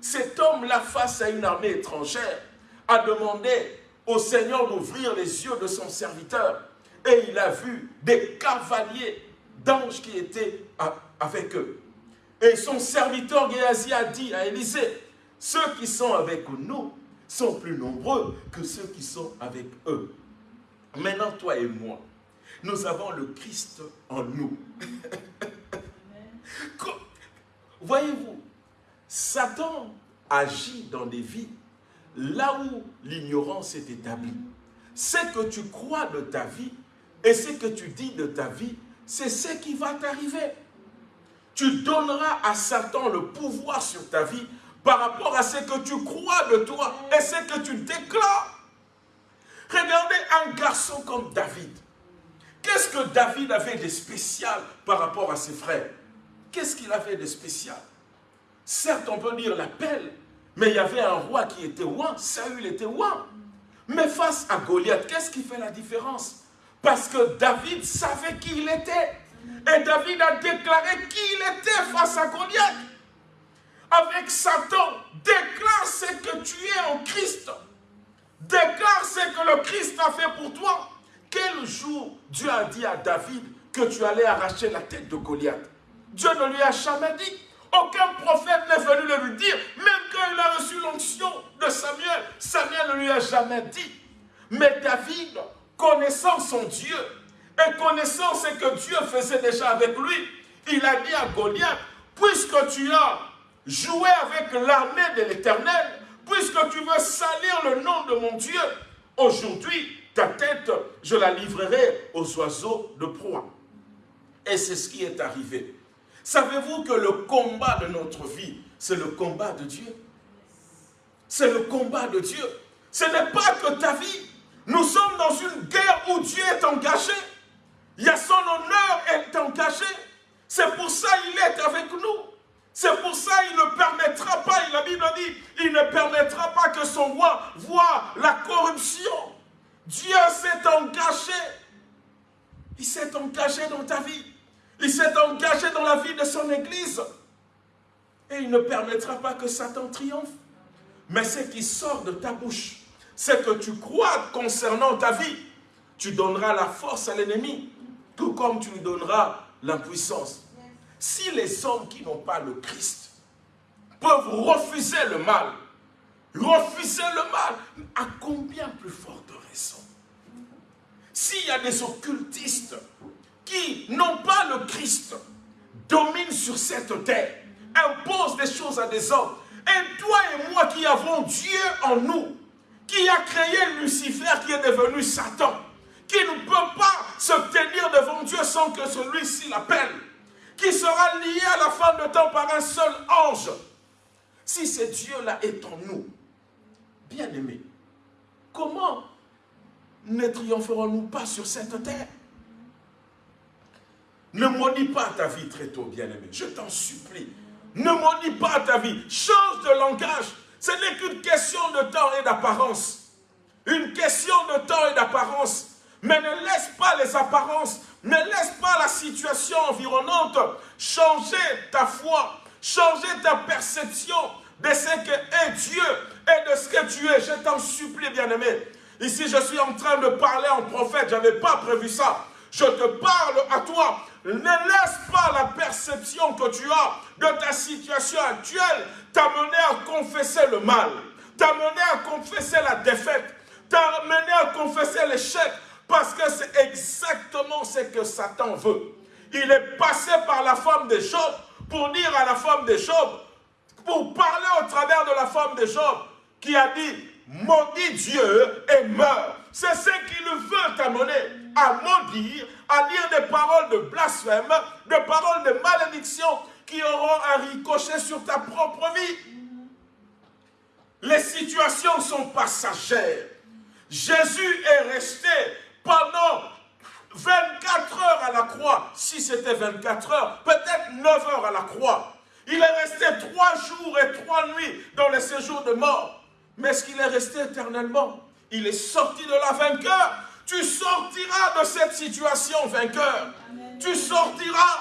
Cet homme-là, face à une armée étrangère, a demandé au Seigneur d'ouvrir les yeux de son serviteur. Et il a vu des cavaliers d'anges qui étaient avec eux. Et son serviteur Géasi a dit à Élisée, ceux qui sont avec nous sont plus nombreux que ceux qui sont avec eux. Maintenant, toi et moi, nous avons le Christ en nous. Voyez-vous, Satan agit dans des vies là où l'ignorance est établie. Ce que tu crois de ta vie et ce que tu dis de ta vie, c'est ce qui va t'arriver. Tu donneras à Satan le pouvoir sur ta vie par rapport à ce que tu crois de toi et ce que tu déclares. Regardez un garçon comme David. Qu'est-ce que David avait de spécial par rapport à ses frères? Qu'est-ce qu'il avait de spécial? Certes, on peut dire l'appel, mais il y avait un roi qui était roi, Saül était roi. Mais face à Goliath, qu'est-ce qui fait la différence? Parce que David savait qui il était. Et David a déclaré qui il était face à Goliath. Avec Satan, déclare ce que tu es en Christ. Déclare ce que le Christ a fait pour toi. Quel jour Dieu a dit à David que tu allais arracher la tête de Goliath? Dieu ne lui a jamais dit. Aucun prophète n'est venu le lui dire. Même quand il a reçu l'onction de Samuel, Samuel ne lui a jamais dit. Mais David, connaissant son Dieu, et connaissant ce que Dieu faisait déjà avec lui, il a dit à Goliath, puisque tu as joué avec l'armée de l'Éternel, puisque tu veux salir le nom de mon Dieu, aujourd'hui, ta tête, je la livrerai aux oiseaux de proie. Et c'est ce qui est arrivé. Savez-vous que le combat de notre vie, c'est le combat de Dieu? C'est le combat de Dieu. Ce n'est pas que ta vie. Nous sommes dans une guerre où Dieu est engagé. Il y a son honneur est engagé. C'est pour ça qu'il est avec nous. C'est pour ça qu'il ne permettra pas, la Bible dit, il ne permettra pas que son roi voit la corruption. Dieu s'est engagé. Il s'est engagé dans ta vie. Il s'est engagé dans la vie de son Église. Et il ne permettra pas que Satan triomphe. Mais ce qui sort de ta bouche, c'est que tu crois concernant ta vie. Tu donneras la force à l'ennemi, tout comme tu lui donneras l'impuissance. Si les hommes qui n'ont pas le Christ peuvent refuser le mal, refuser le mal, à combien plus forte raison? S'il y a des occultistes qui n'ont pas le Christ, dominent sur cette terre, imposent des choses à des hommes, et toi et moi qui avons Dieu en nous, qui a créé Lucifer qui est devenu Satan, qui ne peut pas se tenir devant Dieu sans que celui-ci l'appelle, qui sera lié à la fin de temps par un seul ange. Si ce Dieu-là est en nous, bien aimé, comment ne triompherons-nous pas sur cette terre? Ne maudis pas ta vie très tôt, bien-aimé. Je t'en supplie. Ne maudis pas ta vie. Change de langage. Ce n'est qu'une question de temps et d'apparence. Une question de temps et d'apparence. Mais ne laisse pas les apparences, ne laisse pas la situation environnante changer ta foi, changer ta perception de ce que est Dieu et de ce que tu es. Je t'en supplie, bien-aimé. Ici, je suis en train de parler en prophète. Je n'avais pas prévu ça. Je te parle à toi. Ne laisse pas la perception que tu as de ta situation actuelle t'amener à confesser le mal, t'amener à confesser la défaite, t'amener à confesser l'échec, parce que c'est exactement ce que Satan veut. Il est passé par la femme de Job pour dire à la femme de Job, pour parler au travers de la femme de Job, qui a dit, maudit Dieu et meurt. C'est ce qu'il veut t'amener à maudire, à dire des paroles de blasphème, des paroles de malédiction qui auront un ricochet sur ta propre vie. Les situations sont passagères. Jésus est resté pendant 24 heures à la croix, si c'était 24 heures, peut-être 9 heures à la croix. Il est resté trois jours et trois nuits dans le séjour de mort. Mais est-ce qu'il est resté éternellement? Il est sorti de la vainqueur. Tu sortiras de cette situation vainqueur. Tu sortiras.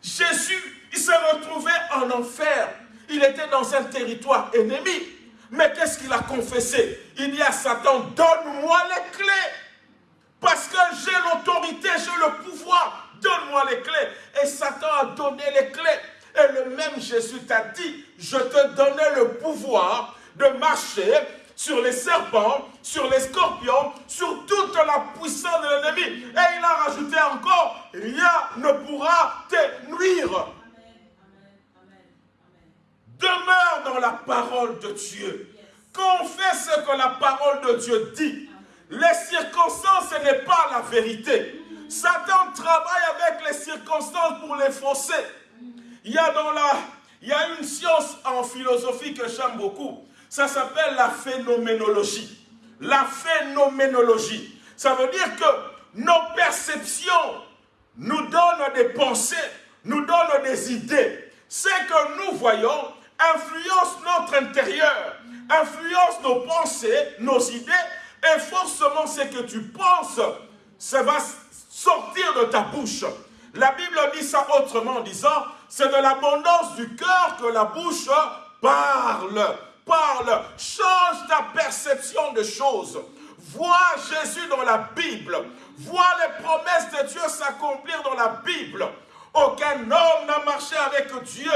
Jésus, il s'est retrouvé en enfer. Il était dans un territoire ennemi. Mais qu'est-ce qu'il a confessé? Il dit à Satan, donne-moi les clés. Parce que j'ai l'autorité, j'ai le pouvoir. Donne-moi les clés. Et Satan a donné les clés. Et le même Jésus t'a dit, je te donnais le pouvoir de marcher sur les serpents, sur les scorpions, sur toute la puissance de l'ennemi. Et il a rajouté encore, rien ne pourra te nuire. Demeure dans la parole de Dieu. Confesse ce que la parole de Dieu dit. Les circonstances, ce n'est pas la vérité. Satan travaille avec les circonstances pour les fausser. Il y a, dans la, il y a une science en philosophie que j'aime beaucoup. Ça s'appelle la phénoménologie. La phénoménologie. Ça veut dire que nos perceptions nous donnent des pensées, nous donnent des idées. Ce que nous voyons influence notre intérieur, influence nos pensées, nos idées et forcément, ce que tu penses, ça va sortir de ta bouche. La Bible dit ça autrement en disant, c'est de l'abondance du cœur que la bouche parle. Parle, change ta perception des choses. Vois Jésus dans la Bible. Vois les promesses de Dieu s'accomplir dans la Bible. Aucun homme n'a marché avec Dieu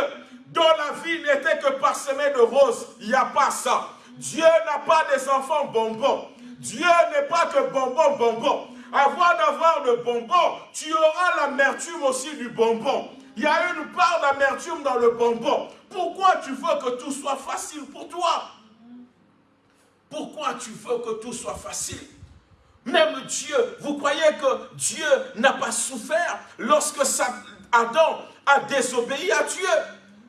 dont la vie n'était que parsemée de roses. Il n'y a pas ça. Dieu n'a pas des enfants bonbons. Dieu n'est pas que bonbon, bonbon. Avant d'avoir le bonbon, tu auras l'amertume aussi du bonbon. Il y a une part d'amertume dans le bonbon. Pourquoi tu veux que tout soit facile pour toi? Pourquoi tu veux que tout soit facile? Même Dieu, vous croyez que Dieu n'a pas souffert lorsque Adam a désobéi à Dieu?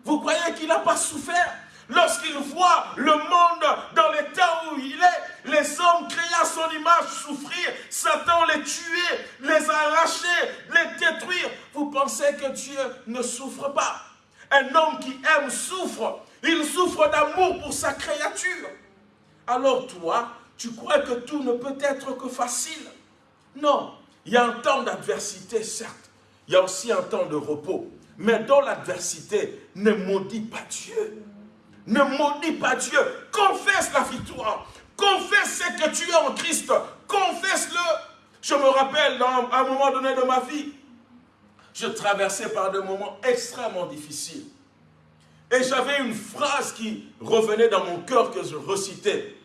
Vous croyez qu'il n'a pas souffert Lorsqu'il voit le monde dans l'état où il est, les hommes créés à son image souffrir, Satan les tuer, les arracher, les détruire. Vous pensez que Dieu ne souffre pas? Un homme qui aime souffre. Il souffre d'amour pour sa créature. Alors toi, tu crois que tout ne peut être que facile? Non, il y a un temps d'adversité, certes. Il y a aussi un temps de repos. Mais dans l'adversité, ne maudit pas Dieu. Ne maudis pas Dieu. Confesse la victoire. Confesse ce que tu es en Christ. Confesse-le. Je me rappelle, à un moment donné de ma vie, je traversais par des moments extrêmement difficiles. Et j'avais une phrase qui revenait dans mon cœur que je recitais.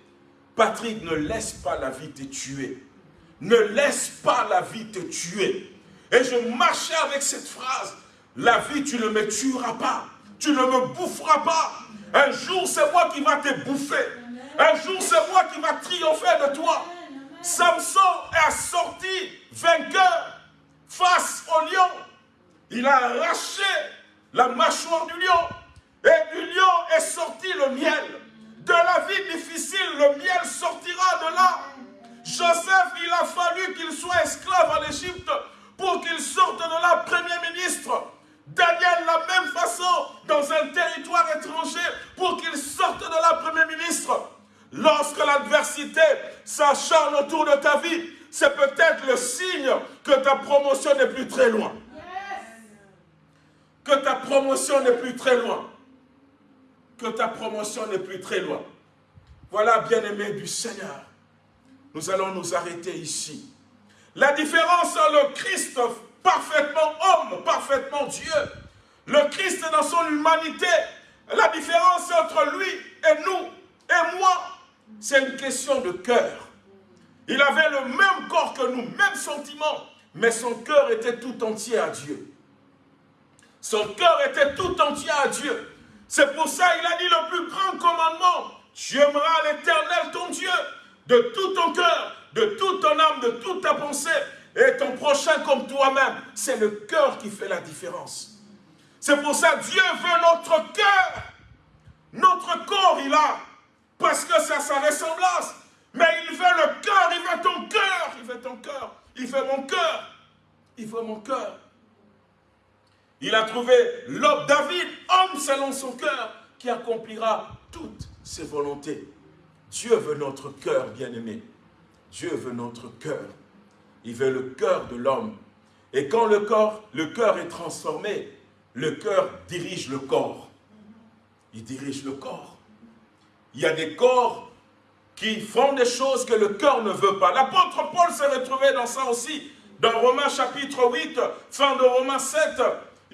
Patrick, ne laisse pas la vie te tuer. Ne laisse pas la vie te tuer. Et je marchais avec cette phrase. La vie, tu ne me tueras pas. Tu ne me boufferas pas. Un jour, c'est moi qui va te bouffer. Un jour, c'est moi qui va triompher de toi. Samson est sorti vainqueur face au lion. Il a arraché la mâchoire du lion. Et du lion est sorti le miel. De la vie difficile, le miel sortira de là. Joseph, il a fallu qu'il soit esclave en Égypte pour qu'il sorte de là premier ministre. Daniel, la même façon, dans un territoire étranger, pour qu'il sorte de la Premier ministre. Lorsque l'adversité s'acharne autour de ta vie, c'est peut-être le signe que ta promotion n'est plus très loin. Que ta promotion n'est plus très loin. Que ta promotion n'est plus très loin. Voilà, bien-aimé du Seigneur. Nous allons nous arrêter ici. La différence entre le Christ parfaitement homme, parfaitement Dieu. Le Christ dans son humanité, la différence entre lui et nous et moi, c'est une question de cœur. Il avait le même corps que nous, même sentiment, mais son cœur était tout entier à Dieu. Son cœur était tout entier à Dieu. C'est pour ça qu'il a dit le plus grand commandement. Tu aimeras l'éternel ton Dieu de tout ton cœur, de toute ton âme, de toute ta pensée et ton prochain comme toi-même. C'est le cœur qui fait la différence. C'est pour ça que Dieu veut notre cœur. Notre corps, il a. Parce que c'est sa ressemblance. Mais il veut le cœur, il veut ton cœur. Il veut ton cœur. Il veut mon cœur. Il veut mon cœur. Il a trouvé l'homme David, homme selon son cœur, qui accomplira toutes ses volontés. Dieu veut notre cœur, bien-aimé. Dieu veut notre cœur. Il veut le cœur de l'homme. Et quand le corps, cœur est transformé, le cœur dirige le corps. Il dirige le corps. Il y a des corps qui font des choses que le cœur ne veut pas. L'apôtre Paul s'est retrouvé dans ça aussi. Dans Romains chapitre 8, fin de Romains 7,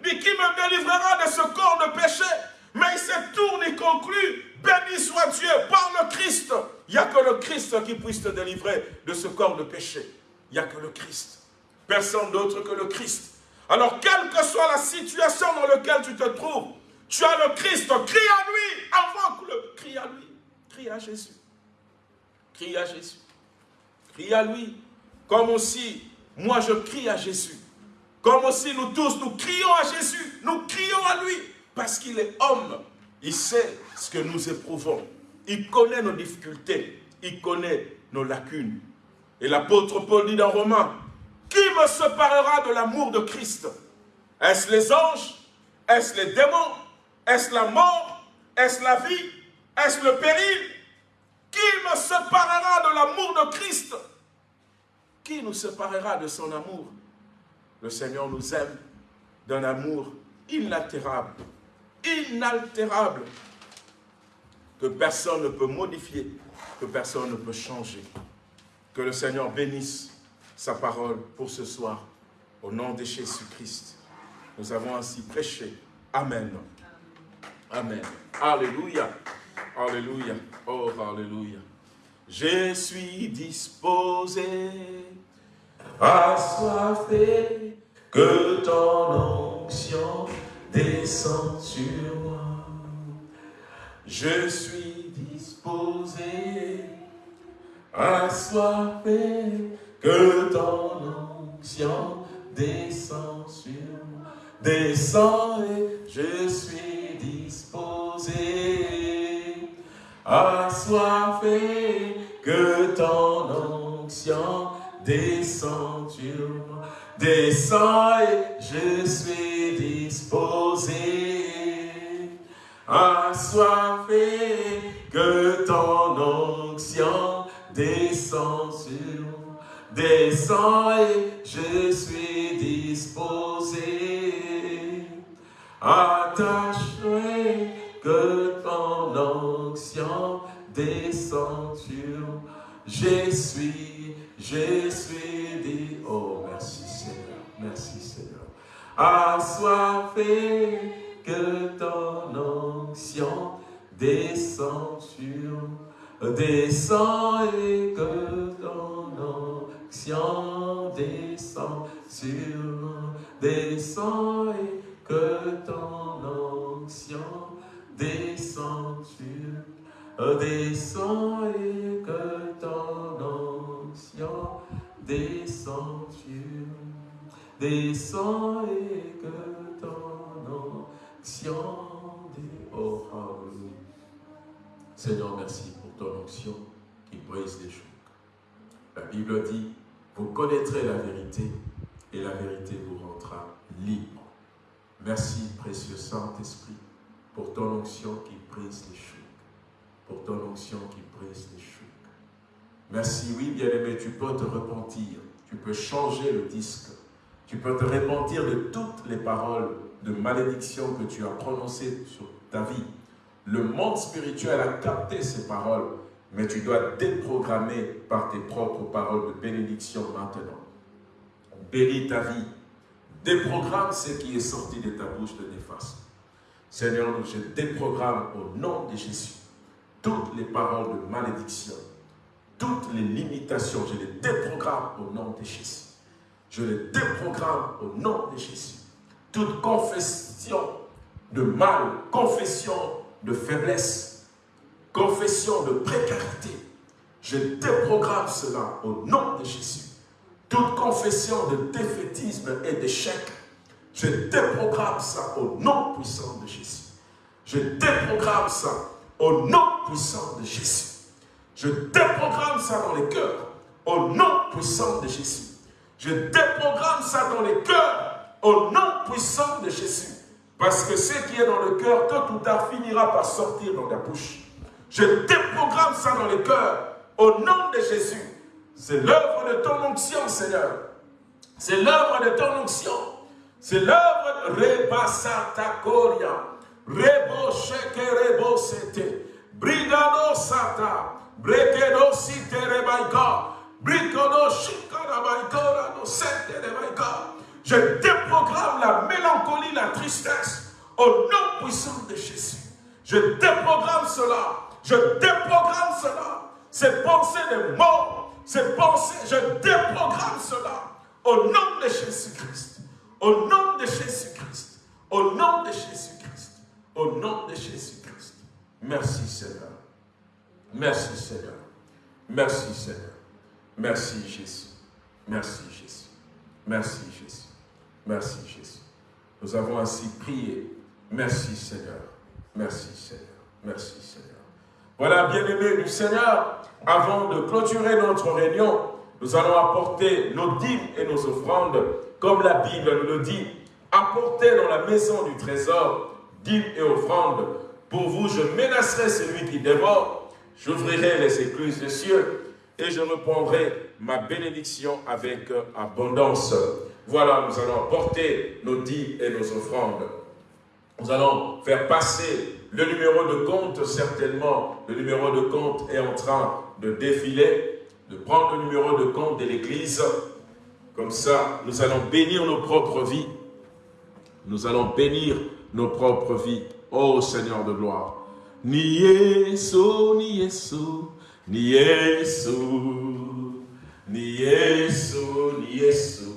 qui me délivrera de ce corps de péché? Mais il s'est tourné et conclut, béni soit Dieu par le Christ. Il n'y a que le Christ qui puisse te délivrer de ce corps de péché il n'y a que le Christ. Personne d'autre que le Christ. Alors, quelle que soit la situation dans laquelle tu te trouves, tu as le Christ, crie à lui, avant le crie à lui, crie à Jésus. Crie à Jésus. Crie à lui. Comme aussi, moi je crie à Jésus. Comme aussi nous tous, nous crions à Jésus. Nous crions à lui. Parce qu'il est homme. Il sait ce que nous éprouvons. Il connaît nos difficultés. Il connaît nos lacunes. Et l'apôtre Paul dit dans Romains, qui me séparera de l'amour de Christ? Est-ce les anges? Est-ce les démons? Est-ce la mort? Est-ce la vie? Est-ce le péril? Qui me séparera de l'amour de Christ? Qui nous séparera de son amour? Le Seigneur nous aime d'un amour inaltérable, inaltérable, que personne ne peut modifier, que personne ne peut changer. Que le Seigneur bénisse sa parole pour ce soir. Au nom de Jésus-Christ. Nous avons ainsi prêché. Amen. Amen. Alléluia. Alléluia. Oh, Alléluia. je suis disposé, assoiffé, que ton onction descende sur moi. Je suis disposé, assoiffé, que ton onction descende sur moi. Descends et je suis disposé, assoiffé, que ton onction Descends et je suis disposé, assoiffé, que ton onction descend sur. Descends et je suis disposé, attaché, que ton onction descend sur. Je suis, je suis dit, oh merci Seigneur, merci Seigneur. Assoiffé, que ton onction descend sur descend et que ton onction descend sur descend et que ton onction descend sur descend et que ton onction descend sur descend et que ton onction hallelujah. Seigneur, merci pour ton onction qui brise les chocs. La Bible dit, vous connaîtrez la vérité et la vérité vous rendra libre. Merci, précieux Saint-Esprit, pour ton onction qui brise les chocs pour ton onction qui brise les Merci, oui, bien-aimé, tu peux te repentir, tu peux changer le disque, tu peux te repentir de toutes les paroles de malédiction que tu as prononcées sur ta vie. Le monde spirituel a capté ces paroles, mais tu dois déprogrammer par tes propres paroles de bénédiction maintenant. Bénis ta vie. Déprogramme ce qui est sorti de ta bouche de néfaste. Seigneur, je déprogramme au nom de Jésus toutes les paroles de malédiction, toutes les limitations, je les déprogramme au nom de Jésus. Je les déprogramme au nom de Jésus. Toute confession de mal, confession de faiblesse, confession de précarité, je déprogramme cela au nom de Jésus. Toute confession de défaitisme et d'échec, je déprogramme ça au nom puissant de Jésus. Je déprogramme ça au nom puissant de Jésus. Je déprogramme ça dans les cœurs. Au nom puissant de Jésus. Je déprogramme ça dans les cœurs. Au nom puissant de Jésus. Parce que ce qui est dans le cœur, tôt ou tard, finira par sortir dans la bouche. Je déprogramme ça dans les cœurs. Au nom de Jésus. C'est l'œuvre de ton onction, Seigneur. C'est l'œuvre de ton onction. C'est l'œuvre de Rebasata Koria. Rebo. Brigado sata. Je déprogramme la mélancolie, la tristesse au nom puissant de Jésus. Je déprogramme cela. Je déprogramme cela. Ces pensées de mort, ces pensées, je déprogramme cela au nom de Jésus-Christ. Au nom de Jésus-Christ. Au nom de Jésus. Au nom de Jésus-Christ. Merci Seigneur. Merci Seigneur. Merci Seigneur. Merci Jésus. Merci Jésus. Merci Jésus. Merci Jésus. Nous avons ainsi prié. Merci Seigneur. Merci Seigneur. Merci Seigneur. Voilà, bien-aimés du Seigneur, avant de clôturer notre réunion, nous allons apporter nos dîmes et nos offrandes, comme la Bible nous le dit, apporter dans la maison du trésor dîmes et offrandes. Pour vous, je menacerai celui qui dévore, j'ouvrirai les écluses des cieux et je reprendrai ma bénédiction avec abondance. Voilà, nous allons porter nos dîmes et nos offrandes. Nous allons faire passer le numéro de compte, certainement, le numéro de compte est en train de défiler, de prendre le numéro de compte de l'Église. Comme ça, nous allons bénir nos propres vies. Nous allons bénir nos propres vies. Ô Seigneur de gloire. Ni Yesu, ni Yesu, ni Yesu, ni Yesu, ni Yesu,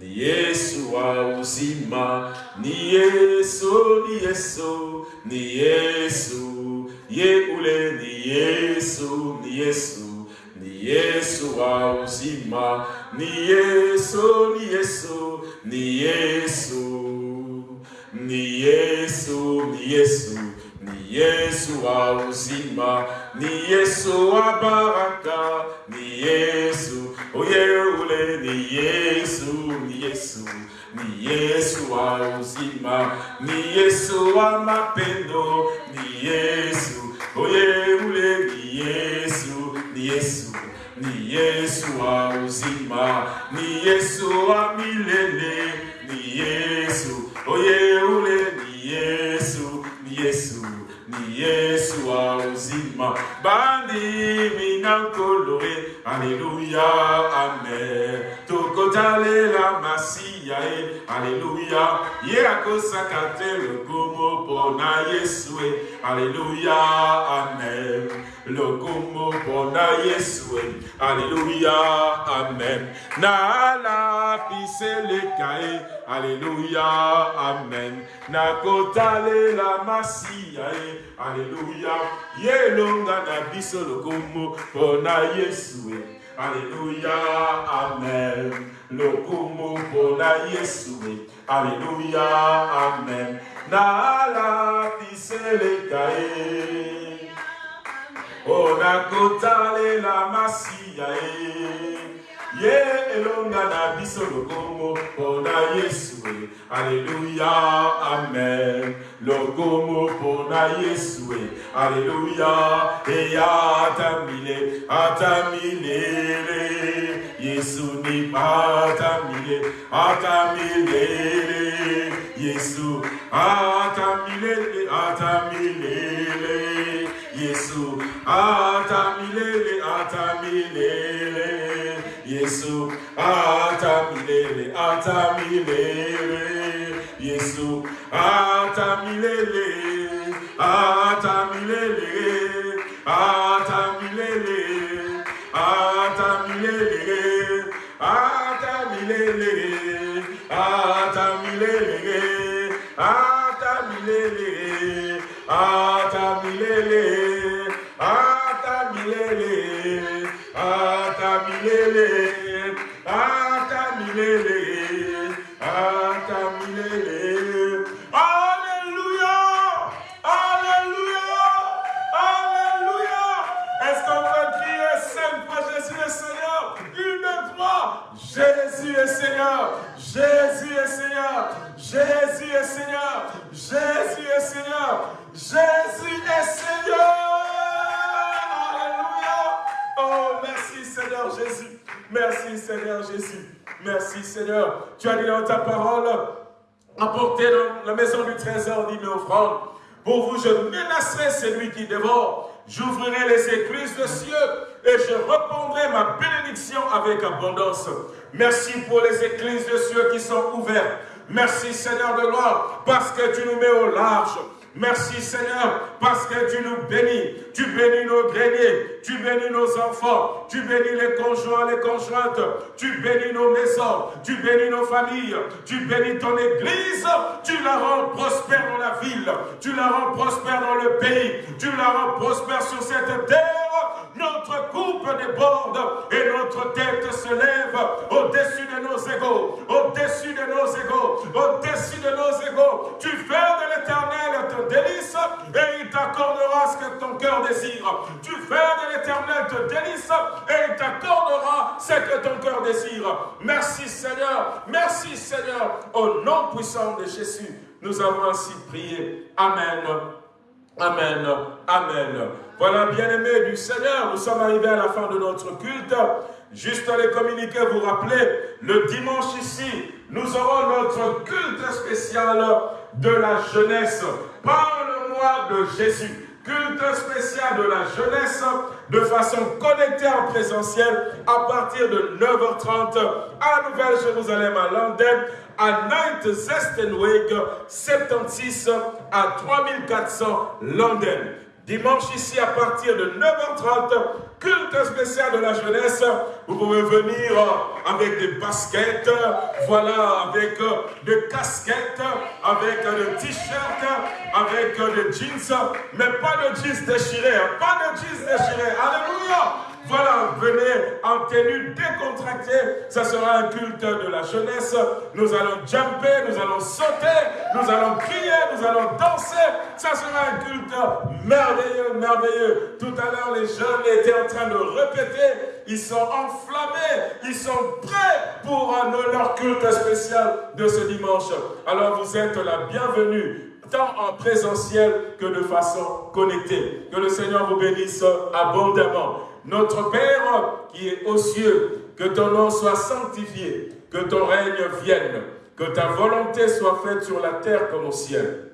ni Yesu wa uzima, ni Yesu, ni Yesu, ni Yesu, ye ule ni Yesu, ni Yesu, ni Yesu wa uzima, ni Yesu, ni Yesu, ni Yesu, ni Yesu, ni Yesu, ni Yesu wa uzima, ni Yesu wa baraka, ni Yesu, oye ule ni Yesu, ni Yesu, ni Yesu wa uzima, ni Yesu wa mapendo, ni Yesu, oye ule ni Yesu, ni Yesu, ni Yesu wa uzima, ni Yesu wa milele, ni Yesu, oye ule ni Yesu, ni yesu ni yesu aozima bandimi na nkolore aleluya amen. Tokotalela masiya eh. ye aleluya ye akosaka te lokomo mpo na yesu eh. e aleluya amen lokomo mpona yesu. Alléluia. amen. Nalapiseleka ye Alléluia. amen. Na nakotalela masiya e. ye aleluya ye elonga na biso lokomo mpona yesu. E aleluya amen lokumu mpona yesu. E aleluya amen nalapiseleka ye onakotalela masiya ye ye elonga na biso lokomo mpona yesu e. Aleluya amen. Lokomo mpona yesu e. Aleluya eya atamile atamilele yesu ni atamile atamilele yesu atamilele atamilele yesu atamile, atamile, Yesu atamilele, atamilele, Yesu atamilele, atamilele, atamilele, Jésus est Seigneur. Jésus est Seigneur. Jésus est Seigneur. Jésus est Seigneur. Alléluia. Oh, merci Seigneur Jésus. Merci Seigneur Jésus. Merci Seigneur. Tu as dit dans ta parole, apportez dans la maison du trésor d'une offrande. Pour vous, je menacerai celui qui dévore. J'ouvrirai les écluses de cieux et je répondrai ma bénédiction avec abondance. Merci pour les écluses de cieux qui sont ouvertes. Merci Seigneur de gloire parce que tu nous mets au large. Merci Seigneur, parce que tu nous bénis. Tu bénis nos greniers, tu bénis nos enfants, tu bénis les conjoints, les conjointes, tu bénis nos maisons, tu bénis nos familles, tu bénis ton église, tu la rends prospère dans la ville, tu la rends prospère dans le pays, tu la rends prospère sur cette terre. Notre coupe déborde et notre tête se lève au-dessus de nos égaux, au-dessus de nos égaux, au-dessus de nos égaux. Tu fais de l'éternel ton délice et il t'accordera ce que ton cœur désire. Tu fais de l'éternel ton délice et il t'accordera ce que ton cœur désire. Merci Seigneur, merci Seigneur. Au nom puissant de Jésus, nous avons ainsi prié. Amen. Amen. Amen. Voilà, bien-aimés du Seigneur, nous sommes arrivés à la fin de notre culte. Juste les communiquer, vous rappeler, le dimanche ici, nous aurons notre culte spécial de la jeunesse. Parle-moi de Jésus. Culte spécial de la jeunesse de façon connectée en présentiel à partir de 9h30 à Nouvelle-Jérusalem à London, à Night Zestenweg 76 à 3400 London. Dimanche ici à partir de 9h30, culte spécial de la jeunesse. Vous pouvez venir avec des baskets, voilà, avec des casquettes, avec des t-shirts, avec des jeans, mais pas de jeans déchirés, hein. pas de jeans déchirés. Alléluia voilà, venez en tenue décontractée. Ça sera un culte de la jeunesse. Nous allons jumper, nous allons sauter, nous allons crier, nous allons danser. Ça sera un culte merveilleux, merveilleux. Tout à l'heure, les jeunes étaient en train de répéter. Ils sont enflammés, ils sont prêts pour leur culte spécial de ce dimanche. Alors vous êtes la bienvenue tant en présentiel que de façon connectée. Que le Seigneur vous bénisse abondamment. Notre Père qui est aux cieux, que ton nom soit sanctifié, que ton règne vienne, que ta volonté soit faite sur la terre comme au ciel.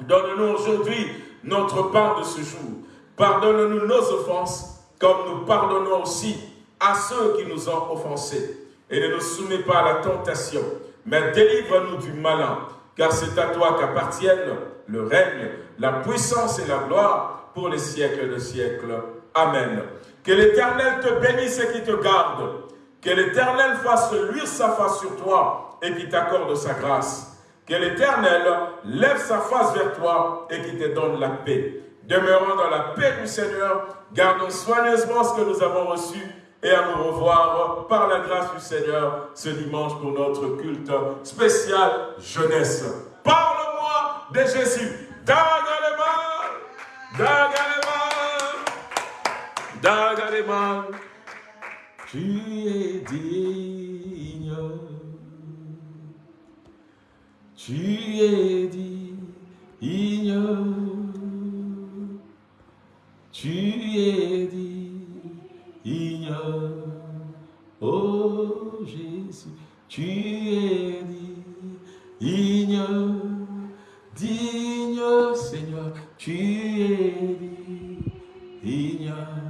Donne-nous aujourd'hui notre part de ce jour. Pardonne-nous nos offenses, comme nous pardonnons aussi à ceux qui nous ont offensés. Et ne nous soumets pas à la tentation, mais délivre-nous du malin, car c'est à toi qu'appartiennent le règne, la puissance et la gloire pour les siècles de siècles. Amen. Que l'Éternel te bénisse et qui te garde. Que l'Éternel fasse luire sa face sur toi et qui t'accorde sa grâce. Que l'Éternel lève sa face vers toi et qui te donne la paix. Demeurons dans la paix du Seigneur, gardons soigneusement ce que nous avons reçu et à nous revoir par la grâce du Seigneur ce dimanche pour notre culte spécial jeunesse. Parle-moi de Jésus. Dagalema. Dagaleman, tu es digne, tu es digne, tu es digne, oh Jésus, tu es digne, digne Seigneur, tu es digne.